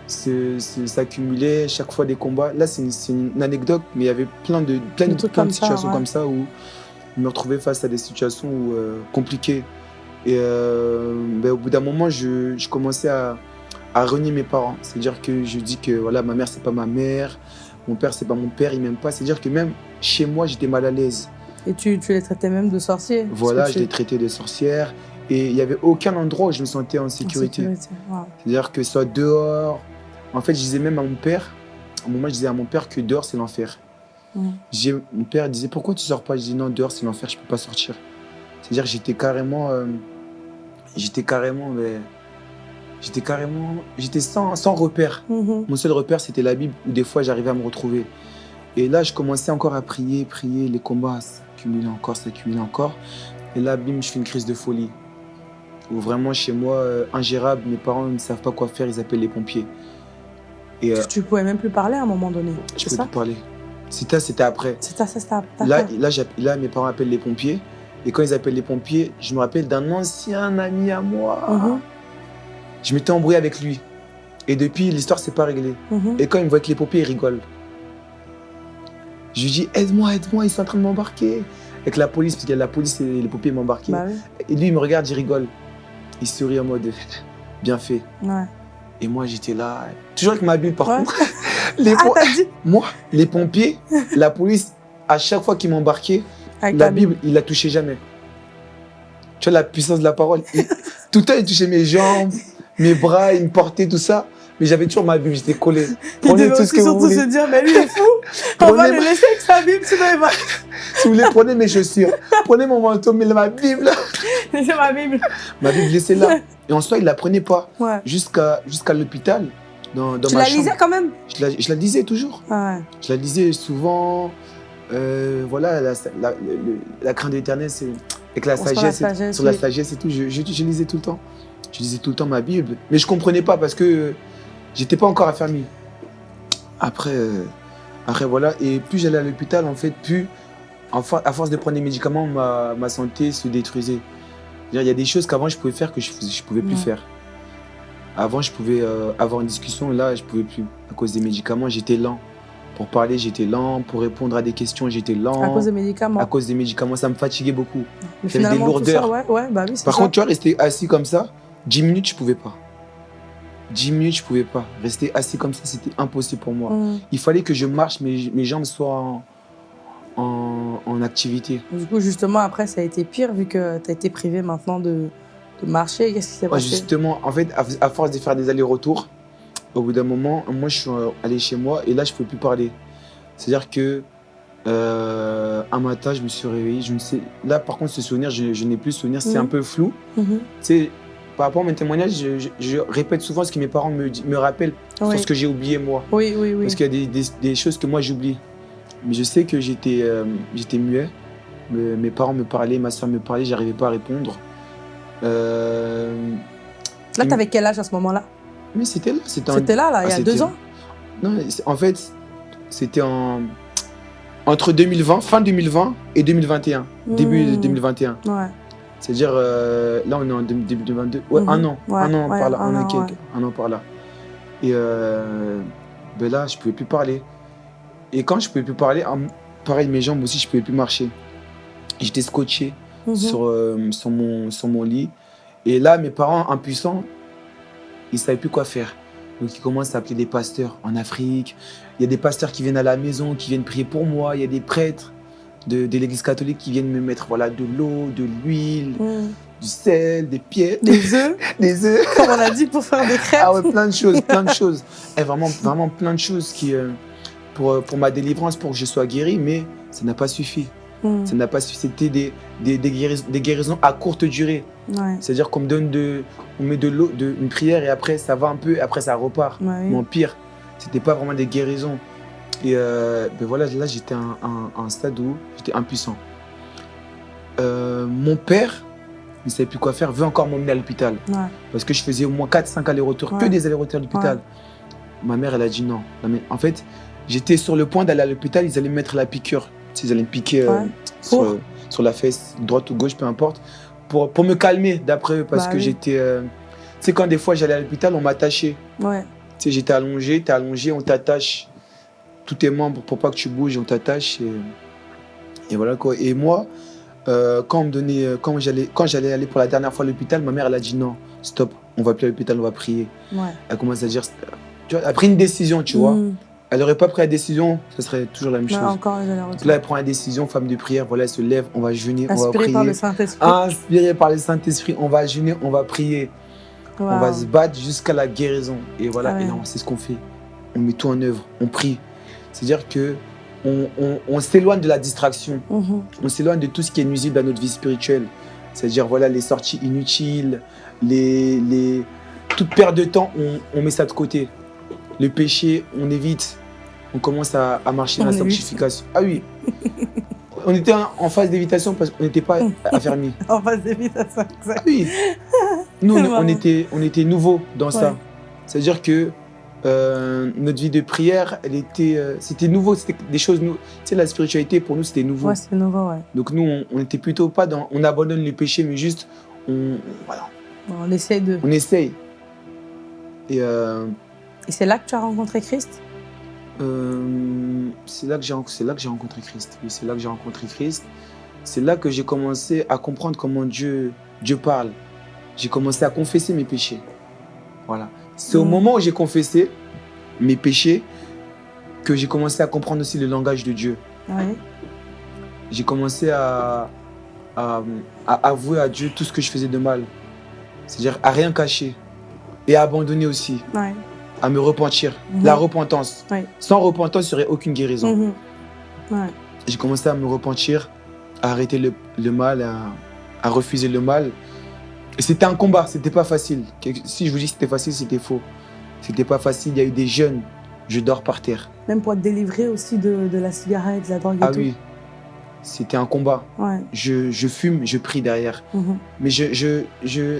Speaker 3: s'accumulaient, chaque fois des combats. Là, c'est une, anecdote, mais il y avait plein de, plein de, plein de
Speaker 2: ça,
Speaker 3: situations
Speaker 2: ouais.
Speaker 3: comme ça où me retrouvais face à des situations euh, compliquées. Et euh, ben, au bout d'un moment, je, je commençais à, à renier mes parents. C'est-à-dire que je dis que voilà, ma mère, c'est pas ma mère, mon père, c'est pas mon père, il m'aime pas. C'est-à-dire que même chez moi, j'étais mal à l'aise.
Speaker 2: Et tu, tu les traitais même de sorciers
Speaker 3: Voilà, je les traitais de sorcières. Et il n'y avait aucun endroit où je me sentais en sécurité.
Speaker 2: Wow.
Speaker 3: C'est-à-dire que soit dehors. En fait, je disais même à mon père, à un moment, je disais à mon père que dehors, c'est l'enfer. Mon père disait Pourquoi tu sors pas? Je dis Non, dehors, c'est l'enfer, je peux pas sortir. C'est-à-dire j'étais carrément. euh, j'étais carrément. mais, j'étais carrément. J'étais sans, sans repère.
Speaker 2: Mhm.
Speaker 3: Mon seul repère, c'était la Bible, où des fois, j'arrivais à me retrouver. Et là, je commençais encore à prier, prier, les combats s'accumulaient encore, s'accumulaient encore. Et là, bim, je fais une crise de folie. Où vraiment, chez moi, euh, ingérable, mes parents ne savent pas quoi faire, ils appellent les pompiers. Et euh,
Speaker 2: Tu, pouvais même plus parler à un moment donné.
Speaker 3: je
Speaker 2: ça
Speaker 3: plus parler. C'était c'était après.
Speaker 2: Ça, ça, ça. t'as
Speaker 3: Là, là, là, mes parents appellent les pompiers. Et quand ils appellent les pompiers, je me rappelle d'un ancien ami à moi.
Speaker 2: Mhm.
Speaker 3: Je m'étais embrouillé avec lui. Et depuis, l'histoire s'est pas réglée.
Speaker 2: Mhm.
Speaker 3: Et quand il me voit avec les pompiers, il rigole. Je lui dis aide-moi, aide-moi, ils sont en train de m'embarquer. Avec la police, parce qu'il y a la police et les pompiers m'embarquaient.
Speaker 2: Bah oui.
Speaker 3: Et lui, il me regarde, il rigole. Il sourit en mode bien fait.
Speaker 2: Ouais.
Speaker 3: Et moi, j'étais là, toujours avec ma bulle par
Speaker 2: Ouais.
Speaker 3: contre. Les
Speaker 2: Ah,
Speaker 3: po-
Speaker 2: t'as dit
Speaker 3: Moi, les pompiers, la police, à chaque fois qu'ils m'embarquaient,
Speaker 2: Avec
Speaker 3: la Bible, il la touchait jamais. Tu vois la puissance de la parole. Tout le temps, il touchait mes jambes, mes bras, il me portait, tout ça. Mais j'avais toujours ma Bible, j'étais collé. Prenez tout ce que vous
Speaker 2: surtout
Speaker 3: voulez.
Speaker 2: se dire, mais lui il est fou, on va le laisser avec sa Bible, sinon il va
Speaker 3: Si vous voulez, prenez mes chaussures. Prenez mon manteau, mais ma Bible.
Speaker 2: laisser ma Bible.
Speaker 3: Ma Bible, laissez là. Et en soi, il la prenait pas.
Speaker 2: Ouais.
Speaker 3: Jusqu'à jusqu'à l'hôpital, dans, dans
Speaker 2: Tu
Speaker 3: ma
Speaker 2: la lisais quand même?
Speaker 3: Je la, je la lisais toujours.
Speaker 2: Ah ouais.
Speaker 3: Je la lisais souvent. Euh, voilà, la, la, la crainte de l'éternel, c'est avec la sagesse, sur la sagesse et tout. Je, je, je lisais tout le temps. Je lisais tout le temps ma Bible. Mais je comprenais pas parce que j'étais pas encore affermi. Après, euh, après, voilà. Et plus j'allais à l'hôpital, en fait, plus, en à force de prendre des médicaments, ma, ma santé se détruisait. Il y a des choses qu'avant je pouvais faire que je ne pouvais plus
Speaker 2: Ouais.
Speaker 3: faire. Avant, je pouvais euh, avoir une discussion, là, je pouvais plus. À cause des médicaments, j'étais lent. Pour parler, j'étais lent. Pour répondre à des questions, j'étais lent.
Speaker 2: À cause des médicaments.
Speaker 3: À cause des médicaments, ça me fatiguait beaucoup. J'avais des
Speaker 2: ça,
Speaker 3: lourdeurs.
Speaker 2: ouais, ouais, bah oui,
Speaker 3: Par
Speaker 2: ça.
Speaker 3: contre, tu vois, rester assis comme ça, 10 minutes, je pouvais pas. 10 minutes, je pouvais pas. Rester assis comme ça, c'était impossible pour moi.
Speaker 2: Hum.
Speaker 3: Il fallait que je marche, mes, mes jambes soient en, en, en activité.
Speaker 2: Du coup, justement, après, ça a été pire vu que tu as été privé maintenant de, de marcher. Qu'est-ce qui s'est
Speaker 3: Ouais,
Speaker 2: passé?
Speaker 3: justement, en fait, à, à force de faire des allers-retours, au bout d'un moment, moi, je suis euh, allé chez moi et là, je ne pouvais plus parler. C'est-à-dire que euh, un matin, je me suis réveillé. Je ne sais, là, par contre, ce souvenir, je, je n'ai plus souvenir, c'est
Speaker 2: Mhm.
Speaker 3: un peu flou. Tu sais, par rapport à mes témoignages, je, je- je répète souvent ce que mes parents me, rappellent
Speaker 2: Oui.
Speaker 3: sur ce que j'ai oublié moi.
Speaker 2: oui, oui, oui.
Speaker 3: Parce qu'il y a des, des- des choses que moi j'oublie. Mais je sais que j'étais euh, muet. Me- mes parents me parlaient, ma soeur me parlait, j'arrivais pas à répondre. Euh,
Speaker 2: Là, tu avais quel âge à ce moment-là?
Speaker 3: Mais c'était là, c'était
Speaker 2: là, là, il y
Speaker 3: Ah,
Speaker 2: a deux
Speaker 3: c'était-
Speaker 2: ans?
Speaker 3: Non, en fait, c'était en entre 2020, fin 2020 et 2021, début de
Speaker 2: Mmh.
Speaker 3: 2021.
Speaker 2: Ouais.
Speaker 3: C'est-à-dire euh, là on est en 2022, ouais,
Speaker 2: Mhm.
Speaker 3: un an,
Speaker 2: Ouais,
Speaker 3: un an
Speaker 2: ouais,
Speaker 3: par là,
Speaker 2: un
Speaker 3: an
Speaker 2: an,
Speaker 3: quelques-
Speaker 2: ouais.
Speaker 3: un an par là. Et euh, ben là, je pouvais plus parler. Et quand je pouvais plus parler, pareil, mes jambes aussi, je pouvais plus marcher. J'étais scotché
Speaker 2: Mhm.
Speaker 3: sur, euh, sur, mon, sur mon lit. Et là, mes parents, impuissants, ils savaient plus quoi faire. Donc, ils commencent à appeler des pasteurs en Afrique. Il y a des pasteurs qui viennent à la maison, qui viennent prier pour moi. Il y a des prêtres de, de l'église catholique qui viennent me mettre voilà, de l'eau, de l'huile,
Speaker 2: Mhm.
Speaker 3: du sel, des pieds,
Speaker 2: Des œufs,
Speaker 3: des œufs.
Speaker 2: comme on a dit, pour faire des crêpes.
Speaker 3: Ah ouais, plein de choses, plein de choses. Et vraiment, vraiment plein de choses qui, euh, pour, euh, pour ma délivrance, pour que je sois guéri, mais ça n'a pas suffi.
Speaker 2: Mhm.
Speaker 3: Ça n'a pas suffi. C'était des, des, des guéris- des guérisons à courte durée.
Speaker 2: Ouais.
Speaker 3: C'est-à-dire qu'on me donne de, on met de l'eau, de, une prière et après ça va un peu, et après ça repart.
Speaker 2: Ouais, oui.
Speaker 3: Mais en pire, c'était pas vraiment des guérisons. Et euh, ben voilà, là j'étais à un, un- un stade où j'étais impuissant. Euh, mon père, il ne savait plus quoi faire, veut encore m'emmener à l'hôpital.
Speaker 2: Ouais.
Speaker 3: Parce que je faisais au moins 4-5 allers-retours, que des allers-retours à l'hôpital. Ma mère, elle a dit non. Non, mais en fait, j'étais sur le point d'aller à l'hôpital, ils allaient me mettre la piqûre. Ils allaient me piquer euh,
Speaker 2: Ouais.
Speaker 3: sur, la fesse, droite ou gauche, peu importe, pour, pour me calmer d'après eux. Parce
Speaker 2: Bah
Speaker 3: que
Speaker 2: oui.
Speaker 3: j'étais. euh, Tu sais, quand des fois j'allais à l'hôpital, on m'attachait.
Speaker 2: Ouais.
Speaker 3: Tu sais, j'étais allongé, t'es allongé, on t'attache. Tous tes membres pour pas que tu bouges, on t'attache. Et, et voilà quoi. Et moi, euh, quand, on me donnait, euh, quand j'allais quand j'allais aller pour la dernière fois à l'hôpital, ma mère, elle a dit non, stop, on va plus à l'hôpital, on va prier.
Speaker 2: Ouais.
Speaker 3: Elle commence à dire, tu vois, elle a pris une décision, tu vois. Elle n'aurait pas pris la décision, ce serait toujours la même chose.
Speaker 2: encore,
Speaker 3: Donc là, elle prend la décision, femme de prière, voilà, elle se lève, on va jeûner, on va prier.
Speaker 2: par le Saint-Esprit.
Speaker 3: Inspiré par le Saint-Esprit, on va jeûner, on va prier. On va se battre jusqu'à la guérison. Et voilà,
Speaker 2: Ah ouais.
Speaker 3: c'est ce qu'on fait. On met tout en œuvre, on prie. C'est-à-dire que on, on- on s'éloigne de la distraction,
Speaker 2: Mhm.
Speaker 3: on s'éloigne de tout ce qui est nuisible à notre vie spirituelle. C'est-à-dire voilà les sorties inutiles, les, les... toute perte de temps, on, on met ça de côté. Le péché, on évite. On commence à, à marcher dans la sanctification. Ah oui. on était en, en phase d'évitation parce qu'on n'était pas affermis.
Speaker 2: On passe vite à ça.
Speaker 3: Ah oui. Nous, on, était, on était nouveaux dans ça. C'est-à-dire que euh, notre vie de prière, elle était, euh, c'était nouveau, c'était des choses nou- Tu sais, la spiritualité pour nous, c'était nouveau.
Speaker 2: Ouais, c'est nouveau, ouais.
Speaker 3: Donc nous, on, on était plutôt pas dans, on abandonne le péché, mais juste, on, voilà,
Speaker 2: On essaie de.
Speaker 3: on essaye. Et euh,
Speaker 2: Et c'est là que tu as rencontré Christ?
Speaker 3: Euh, c'est là que j'ai, rencontré Christ. Oui, c'est là que j'ai rencontré Christ. C'est là que j'ai commencé à comprendre comment Dieu, Dieu parle. J'ai commencé à confesser mes péchés. Voilà. C'est au
Speaker 2: Mm.
Speaker 3: moment où j'ai confessé mes péchés que j'ai commencé à comprendre aussi le langage de Dieu.
Speaker 2: Ouais.
Speaker 3: J'ai commencé à, à, à avouer à Dieu tout ce que je faisais de mal. C'est-à-dire à rien cacher. Et à abandonner aussi.
Speaker 2: Ouais.
Speaker 3: À me repentir.
Speaker 2: Mhm.
Speaker 3: La repentance.
Speaker 2: Ouais.
Speaker 3: Sans repentance, il n'y aurait aucune guérison.
Speaker 2: Mhm. Ouais.
Speaker 3: J'ai commencé à me repentir, à arrêter le, le mal, à, à refuser le mal. C'était un combat, c'était pas facile. Si je vous dis que c'était facile, c'était faux. C'était pas facile, il y a eu des jeunes, je dors par terre.
Speaker 2: Même pour te délivrer aussi de, de la cigarette, de la drogue et
Speaker 3: Ah
Speaker 2: tout.
Speaker 3: oui, c'était un combat.
Speaker 2: Ouais.
Speaker 3: Je, je fume, je prie derrière.
Speaker 2: Mhm.
Speaker 3: Mais je, je, je,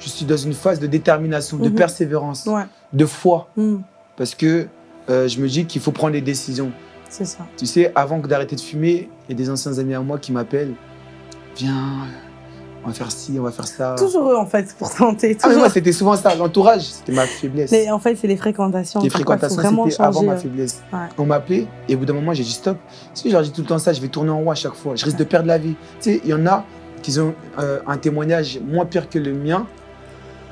Speaker 3: je suis dans une phase de détermination, de persévérance,
Speaker 2: Ouais.
Speaker 3: De foi.
Speaker 2: Mhm.
Speaker 3: Parce que euh, je me dis qu'il faut prendre des décisions.
Speaker 2: C'est ça.
Speaker 3: Tu sais, avant que d'arrêter de fumer, il y a des anciens amis à moi qui m'appellent. Viens, on va faire ci, on va faire ça.
Speaker 2: Toujours eux, en fait, pour tenter.
Speaker 3: Ah, mais moi, c'était souvent ça. L'entourage, c'était ma faiblesse.
Speaker 2: Mais en fait, c'est les fréquentations.
Speaker 3: Les fréquentations, c'était avant ma
Speaker 2: euh,
Speaker 3: faiblesse.
Speaker 2: Ouais.
Speaker 3: On m'appelait et au bout d'un moment, j'ai dit stop. Si je leur dis tout le temps ça, je vais tourner en rond à chaque fois. Je risque de perdre la vie. Tu sais, il y en a qui ont euh, un témoignage moins pire que le mien,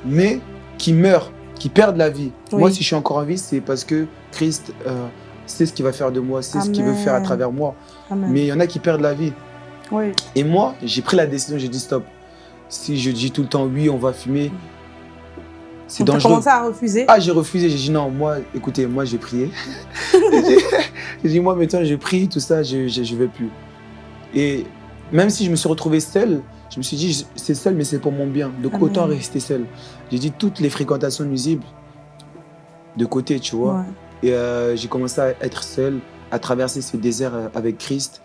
Speaker 3: mais qui meurent, qui perdent la vie.
Speaker 2: Oui.
Speaker 3: Moi, si je suis encore en vie, c'est parce que Christ euh, sait ce qu'il va faire de moi, c'est ce qu'il veut faire à travers moi.
Speaker 2: Amen.
Speaker 3: Mais il y en a qui perdent la vie.
Speaker 2: Oui.
Speaker 3: Et moi, j'ai pris la décision, j'ai dit stop. Si je dis tout le temps oui, on va fumer, c'est dangereux.
Speaker 2: commencé à refuser.
Speaker 3: Ah, j'ai refusé, j'ai dit non, moi, écoutez, moi, j'ai prié. j'ai j'ai dit, moi, maintenant, je prie, tout ça, je ne vais plus. Et même si je me suis retrouvé seul, je me suis dit, c'est seul, mais c'est pour mon bien. Donc,
Speaker 2: Amen.
Speaker 3: autant rester seul. J'ai dit toutes les fréquentations nuisibles de côté, tu vois.
Speaker 2: Ouais.
Speaker 3: Et euh, j'ai commencé à être seul, à traverser ce désert euh, avec Christ,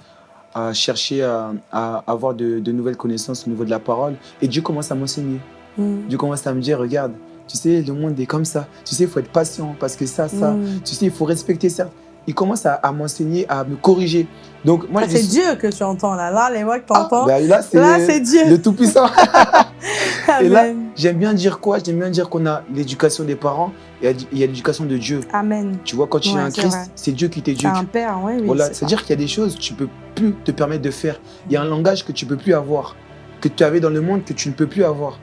Speaker 3: à chercher à, à avoir de, de nouvelles connaissances au niveau de la parole. Et Dieu commence à m'enseigner.
Speaker 2: Mhm.
Speaker 3: Dieu commence à me dire, regarde, tu sais, le monde est comme ça. Tu sais, il faut être patient parce que ça, ça.
Speaker 2: Mhm.
Speaker 3: Tu sais, il faut respecter ça. Il commence à, à m'enseigner, à me corriger. Donc, moi,
Speaker 2: Ah, c'est Dieu que tu entends là. Là, les voix que tu
Speaker 3: Ah,
Speaker 2: entends.
Speaker 3: ben là, c'est
Speaker 2: c'est Dieu.
Speaker 3: le Tout-Puissant. et là-. J'aime bien dire quoi? J'aime bien dire qu'on a l'éducation des parents et il y a l'éducation de Dieu.
Speaker 2: Amen.
Speaker 3: Tu vois, quand tu
Speaker 2: Ouais,
Speaker 3: es un
Speaker 2: c'est
Speaker 3: Christ, c'est Dieu qui
Speaker 2: C'est
Speaker 3: t'éduque.
Speaker 2: un père, oui. oui
Speaker 3: Voilà,
Speaker 2: c'est
Speaker 3: c'est-à-dire qu'il y a des choses que tu peux plus te permettre de faire. Il y a un langage que tu peux plus avoir, que tu avais dans le monde que tu ne peux plus avoir.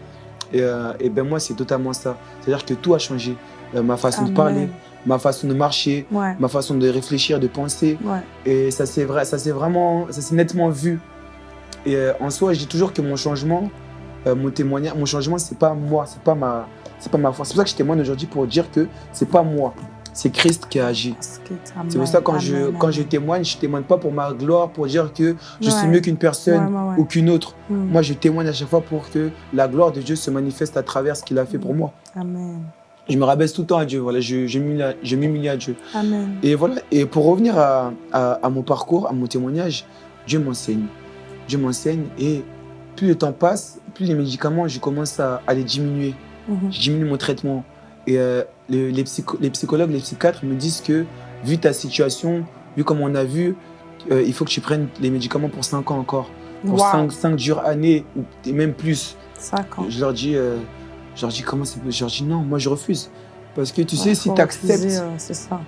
Speaker 3: Et, euh, et ben moi, c'est totalement ça. C'est-à-dire que tout a changé. Euh, ma façon de parler, ma façon de marcher,
Speaker 2: Ouais.
Speaker 3: ma façon de réfléchir, de penser.
Speaker 2: Ouais.
Speaker 3: Et ça s'est vrai, ça vraiment, ça s'est nettement vu. Et euh, en soi, je dis toujours que mon changement, euh, mon témoignage, mon changement, c'est pas moi, c'est pas ma, c'est pas ma force. C'est pour ça que je témoigne aujourd'hui pour dire que c'est pas moi, c'est Christ qui a agi. C'est pour ça que quand je, quand je témoigne, je témoigne pas pour ma gloire, pour dire que je suis mieux qu'une personne ou qu'une autre.
Speaker 2: Mhm.
Speaker 3: Moi, je témoigne à chaque fois pour que la gloire de Dieu se manifeste à travers ce qu'il a fait pour moi.
Speaker 2: Amen.
Speaker 3: Je me rabaisse tout le temps à Dieu. Voilà, je, je m'humilie à- Dieu.
Speaker 2: Amen.
Speaker 3: Et voilà. Et pour revenir à, à- à mon parcours, à mon témoignage, Dieu m'enseigne. Dieu m'enseigne et plus le temps passe, plus les médicaments, je commence à, à les diminuer.
Speaker 2: Mhm.
Speaker 3: Je diminue mon traitement. Et euh, le- les, psycho- les psychologues, les psychiatres me disent que vu ta situation, vu comme on a vu, euh, il faut que tu prennes les médicaments pour 5 ans encore. Pour
Speaker 2: Wow.
Speaker 3: 5, dures années, ou et même plus.
Speaker 2: Cinq ans.
Speaker 3: Je leur dis, euh, je leur dis comment c'est possible Je leur dis non, moi je refuse. Parce que tu
Speaker 2: Ouais,
Speaker 3: sais, si tu acceptes,
Speaker 2: euh, ça.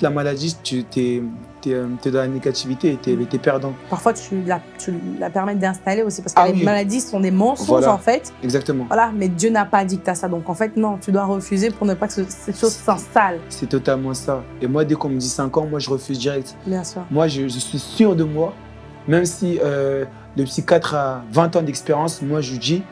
Speaker 3: la maladie, tu es, dans la négativité, tu es, perdant.
Speaker 2: Parfois, tu la, tu la permets d'installer aussi parce que
Speaker 3: Ah
Speaker 2: les
Speaker 3: oui.
Speaker 2: maladies sont des mensonges
Speaker 3: Voilà.
Speaker 2: en fait.
Speaker 3: Exactement.
Speaker 2: Voilà, mais Dieu n'a pas dit que tu as ça. Donc en fait, non, tu dois refuser pour ne pas que ce- cette chose s'installe,
Speaker 3: C'est totalement ça. Et moi, dès qu'on me dit 5 ans, moi, je refuse direct.
Speaker 2: bien sûr.
Speaker 3: Moi, je, je suis sûr de moi, même si euh, le psychiatre a 20 ans d'expérience, moi, je lui dis,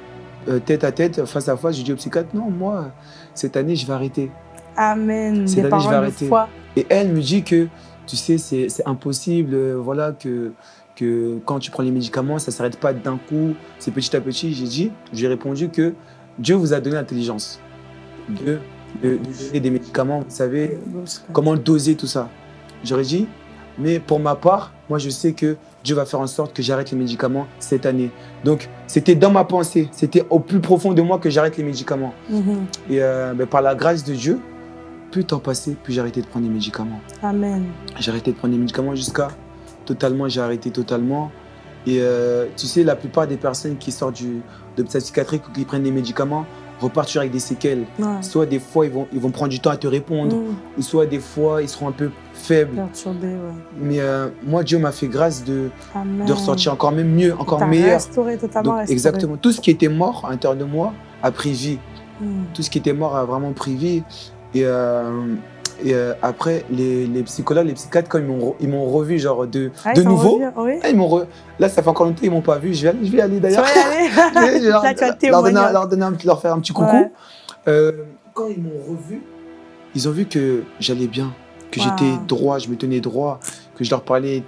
Speaker 3: euh, tête à tête, face à face, je dis au psychiatre, non, moi, cette année, je vais arrêter.
Speaker 2: Amen.
Speaker 3: Cette
Speaker 2: Des
Speaker 3: année, je vais arrêter.
Speaker 2: foi.
Speaker 3: Et elle me dit que, tu sais, c'est impossible, euh, voilà, que, que quand tu prends les médicaments, ça ne s'arrête pas d'un coup, c'est petit à petit. J'ai dit, j'ai répondu que Dieu vous a donné l'intelligence de, de, des médicaments, vous savez, comment doser tout ça. J'aurais dit, mais pour ma part, moi je sais que Dieu va faire en sorte que j'arrête les médicaments cette année. Donc c'était dans ma pensée, c'était au plus profond de moi que j'arrête les médicaments.
Speaker 2: Mhm.
Speaker 3: Et euh, ben, par la grâce de Dieu, plus le temps passait, plus j'ai arrêté de prendre les médicaments.
Speaker 2: Amen.
Speaker 3: J'ai arrêté de prendre les médicaments jusqu'à totalement, j'ai arrêté totalement. Et euh, tu sais, la plupart des personnes qui sortent du, de psychiatrique ou qui prennent des médicaments toujours avec des séquelles.
Speaker 2: Ouais.
Speaker 3: Soit des fois, ils vont, ils vont prendre du temps à te répondre,
Speaker 2: Mhm.
Speaker 3: ou soit des fois, ils seront un peu faibles.
Speaker 2: Perturbé, ouais.
Speaker 3: Mais euh, moi, Dieu m'a fait grâce de,
Speaker 2: Amen.
Speaker 3: de ressortir encore même mieux, encore meilleur.
Speaker 2: restauré, totalement
Speaker 3: Donc,
Speaker 2: restauré.
Speaker 3: exactement. Tout ce qui était mort à l'intérieur de moi a pris vie.
Speaker 2: Mhm.
Speaker 3: Tout ce qui était mort a vraiment pris vie. Et, euh, et euh, après, les, les psychologues, les psychiatres, quand ils m'ont re- ils m'ont revu, genre de,
Speaker 2: Ah,
Speaker 3: de
Speaker 2: ils
Speaker 3: nouveau,
Speaker 2: revu, Oui.
Speaker 3: ah, ils re- là, ça fait encore longtemps qu'ils m'ont pas vu. Je vais, aller- je vais y aller d'ailleurs. leur, donner, leur, donner un petit- leur faire un petit coucou.
Speaker 2: Ouais.
Speaker 3: Euh, quand ils m'ont revu, ils ont vu que j'allais bien, que
Speaker 2: Wow.
Speaker 3: j'étais droit, je me tenais droit, que je leur parlais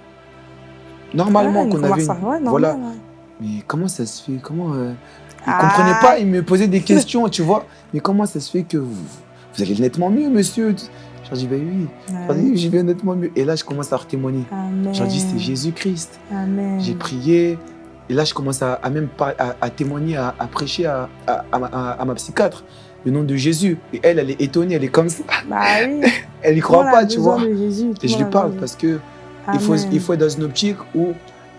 Speaker 3: normalement,
Speaker 2: Ouais,
Speaker 3: qu'on avait une...
Speaker 2: ouais,
Speaker 3: voilà.
Speaker 2: ouais.
Speaker 3: Mais comment ça se fait? Comment euh, Ils
Speaker 2: Ah.
Speaker 3: comprenaient pas, ils me posaient des questions, tu vois. Mais comment ça se fait que vous, vous allez nettement mieux, monsieur? Je leur dis, ben oui,
Speaker 2: Ouais.
Speaker 3: Je vais nettement mieux. Et là, je commence à témoigner. Leur dis, c'est Jésus-Christ. J'ai prié. Et là, je commence à, à même pas, à, à témoigner, à, à prêcher à, ma- psychiatre le nom de Jésus. Et elle, elle est étonnée, elle est comme ça.
Speaker 2: Bah oui.
Speaker 3: Elle y
Speaker 2: Tout
Speaker 3: croit pas, tu vois.
Speaker 2: Jésus,
Speaker 3: Et je lui parle parce que il faut, il faut être dans une optique où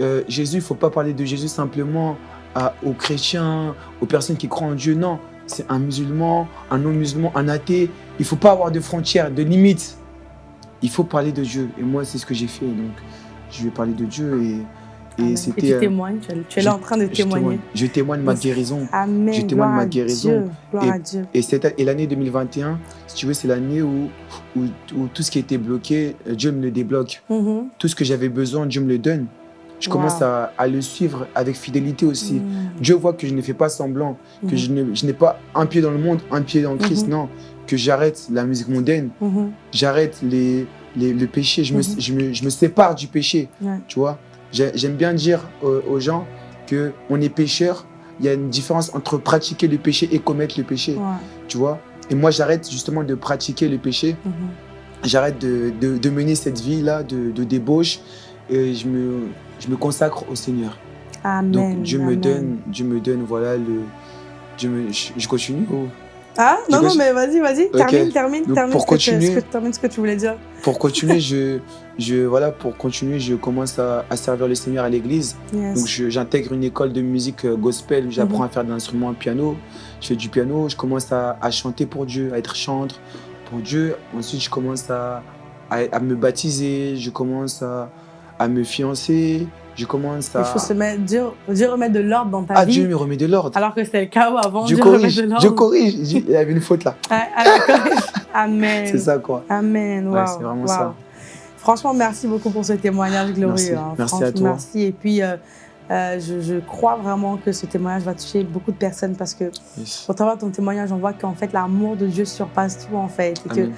Speaker 3: euh, Jésus, il ne faut pas parler de Jésus simplement à- aux chrétiens, aux personnes qui croient en Dieu. Non, c'est un musulman, un non-musulman, un athée. Il ne faut pas avoir de frontières, de limites. Il faut parler de Dieu. Et moi, c'est ce que j'ai fait. Donc, je vais parler de Dieu. Et, et.
Speaker 2: Et tu
Speaker 3: euh,
Speaker 2: témoignes, tu es- là en train de
Speaker 3: je
Speaker 2: témoigner.
Speaker 3: témoigne. Je témoigne ma guérison.
Speaker 2: Amen.
Speaker 3: Je témoigne ma guérison.
Speaker 2: Dieu, Gloire
Speaker 3: Et-
Speaker 2: à Dieu.
Speaker 3: Et, l'année 2021, si tu veux, c'est l'année où, où, où tout ce qui était bloqué, euh, Dieu me le débloque.
Speaker 2: Mhm.
Speaker 3: Tout ce que j'avais besoin, Dieu me le donne. Je
Speaker 2: Wow.
Speaker 3: commence à, à le suivre avec fidélité aussi.
Speaker 2: Mhm.
Speaker 3: Dieu voit que je ne fais pas semblant, que
Speaker 2: Mhm.
Speaker 3: je n'ai pas un pied dans le monde, un pied dans le Christ.
Speaker 2: Mhm.
Speaker 3: Non, que j'arrête la musique mondaine,
Speaker 2: Mhm.
Speaker 3: j'arrête les, les- le péché, je, me, je, me, je me sépare du péché.
Speaker 2: Ouais.
Speaker 3: Tu vois? J'ai- J'aime bien dire aux, aux gens que on est pécheur. Il y a une différence entre pratiquer le péché et commettre le péché.
Speaker 2: Ouais.
Speaker 3: Tu vois? Et moi, j'arrête justement de pratiquer le péché. J'arrête de, de- de mener cette vie-là de, de débauche et je me, je me consacre au Seigneur.
Speaker 2: Amen.
Speaker 3: Donc Dieu me donne, Dieu me donne, voilà le. Dieu me, je, je continue. ou-
Speaker 2: Ah non, non, mais vas-y, vas-y. Termine, termine,
Speaker 3: Donc,
Speaker 2: termine,
Speaker 3: pour
Speaker 2: ce que tu-
Speaker 3: continuer-
Speaker 2: ce que, termine ce que tu voulais dire.
Speaker 3: Pour continuer, je, je voilà pour continuer, je commence à, à servir le Seigneur à l'église.
Speaker 2: Yes.
Speaker 3: Donc j'intègre une école de musique euh, gospel où j'apprends
Speaker 2: Mhm.
Speaker 3: à faire de l'instrument piano. Je fais du piano, je commence à, à chanter pour Dieu, à être chantre pour Dieu. Ensuite, je commence à, à, à me baptiser, je commence à, à me fiancer, je commence à...
Speaker 2: Il faut se mettre, Dieu, Dieu remet de l'ordre dans ta
Speaker 3: Ah,
Speaker 2: vie.
Speaker 3: Dieu me remet de l'ordre.
Speaker 2: Alors que c'était le chaos avant.
Speaker 3: Je
Speaker 2: Dieu remet
Speaker 3: corrige,
Speaker 2: de l'ordre.
Speaker 3: je corrige. Il y avait une faute là.
Speaker 2: Ah, ah. Amen.
Speaker 3: C'est ça quoi.
Speaker 2: Amen.
Speaker 3: Ouais,
Speaker 2: Wow.
Speaker 3: c'est vraiment
Speaker 2: wow.
Speaker 3: ça.
Speaker 2: Franchement, merci beaucoup pour ce témoignage glorieux.
Speaker 3: Merci.
Speaker 2: hein.
Speaker 3: Merci à toi.
Speaker 2: Merci. Et puis, euh, euh, je, je crois vraiment que ce témoignage va toucher beaucoup de personnes parce que
Speaker 3: Yes.
Speaker 2: au travers de ton témoignage, on voit qu'en fait, l'amour de Dieu surpasse tout en fait. Et que
Speaker 3: Amen.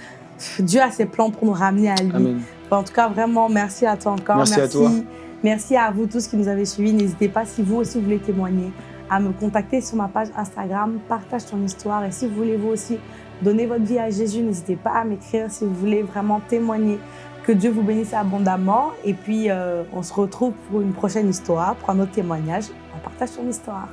Speaker 2: Dieu a ses plans pour nous ramener à lui.
Speaker 3: Amen.
Speaker 2: En tout cas, vraiment, merci à toi encore.
Speaker 3: Merci à toi.
Speaker 2: Merci à vous tous qui nous avez suivis. N'hésitez pas, si vous aussi voulez témoigner, à me contacter sur ma page Instagram. Partage ton histoire. Et si vous voulez vous aussi donner votre vie à Jésus, n'hésitez pas à m'écrire si vous voulez vraiment témoigner. Que Dieu vous bénisse abondamment. Et puis, euh, on se retrouve pour une prochaine histoire, pour un autre témoignage. On partage ton histoire.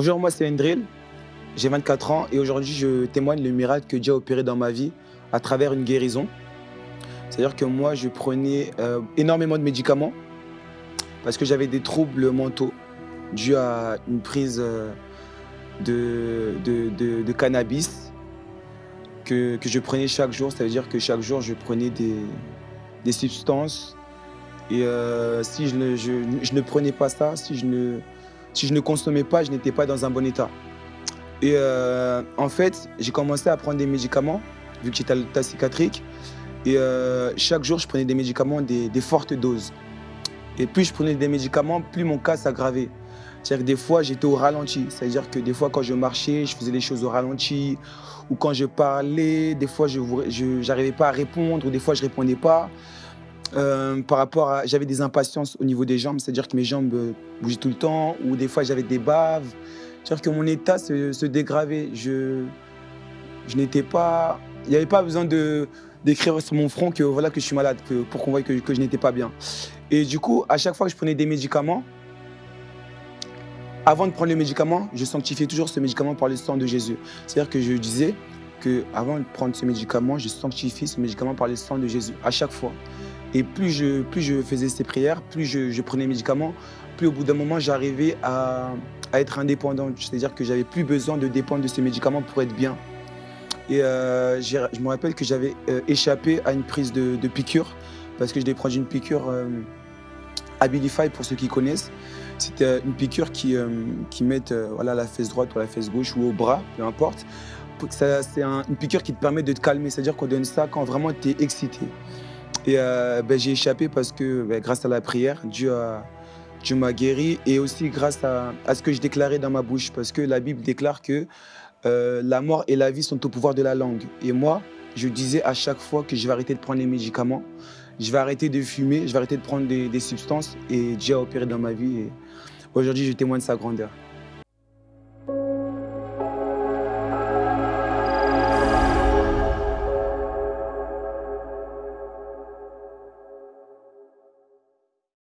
Speaker 3: Bonjour, moi c'est Endril, j'ai 24 ans et aujourd'hui je témoigne le miracle que Dieu a opéré dans ma vie à travers une guérison. C'est-à-dire que moi je prenais euh, énormément de médicaments parce que j'avais des troubles mentaux dus à une prise euh, de, de, cannabis que, que, je prenais chaque jour. Ça veut dire que chaque jour je prenais des, des substances et euh, si je, je ne prenais pas ça, si je ne si je ne consommais pas, je n'étais pas dans un bon état. Et euh, en fait, j'ai commencé à prendre des médicaments, vu que j'étais à l'état psychiatrique. Et euh, chaque jour, je prenais des médicaments, des, fortes doses. Et plus je prenais des médicaments, plus mon cas s'aggravait. C'est-à-dire que des fois, j'étais au ralenti. C'est-à-dire que des fois, quand je marchais, je faisais les choses au ralenti. Ou quand je parlais, des fois, je n'arrivais pas à répondre. Ou des fois, je ne répondais pas. Euh, par rapport à... J'avais des impatiences au niveau des jambes, c'est-à-dire que mes jambes euh, bougeaient tout le temps, ou des fois j'avais des baves. C'est-à-dire que mon état se, dégravait. Je, je n'étais pas... Il n'y avait pas besoin d'écrire sur mon front que voilà que je suis malade, que, pour qu'on voie que, je n'étais pas bien. Et du coup, à chaque fois que je prenais des médicaments, avant de prendre les médicaments, je sanctifiais toujours ce médicament par le sang de Jésus. C'est-à-dire que je disais que avant de prendre ce médicament, je sanctifie ce médicament par le sang de Jésus, à chaque fois. Et plus je, plus je faisais ces prières, plus je, prenais les médicaments, plus au bout d'un moment, j'arrivais à, être indépendant. C'est-à-dire que j'avais plus besoin de dépendre de ces médicaments pour être bien. Et euh, je me rappelle que j'avais euh, échappé à une prise de, piqûre parce que je devais prendre une piqûre euh, Abilify pour ceux qui connaissent. C'était une piqûre qui, qui met voilà, la fesse droite ou la fesse gauche ou au bras, peu importe. C'est une piqûre qui te permet de te calmer, c'est-à-dire qu'on donne ça quand vraiment tu es excité. Et euh, ben, j'ai échappé parce que ben, grâce à la prière, Dieu m'a guéri et aussi grâce à, ce que je déclarais dans ma bouche parce que la Bible déclare que euh, la mort et la vie sont au pouvoir de la langue. Et moi, je disais à chaque fois que je vais arrêter de prendre les médicaments, je vais arrêter de fumer, je vais arrêter de prendre des, des substances et Dieu a opéré dans ma vie et aujourd'hui je témoigne de sa grandeur.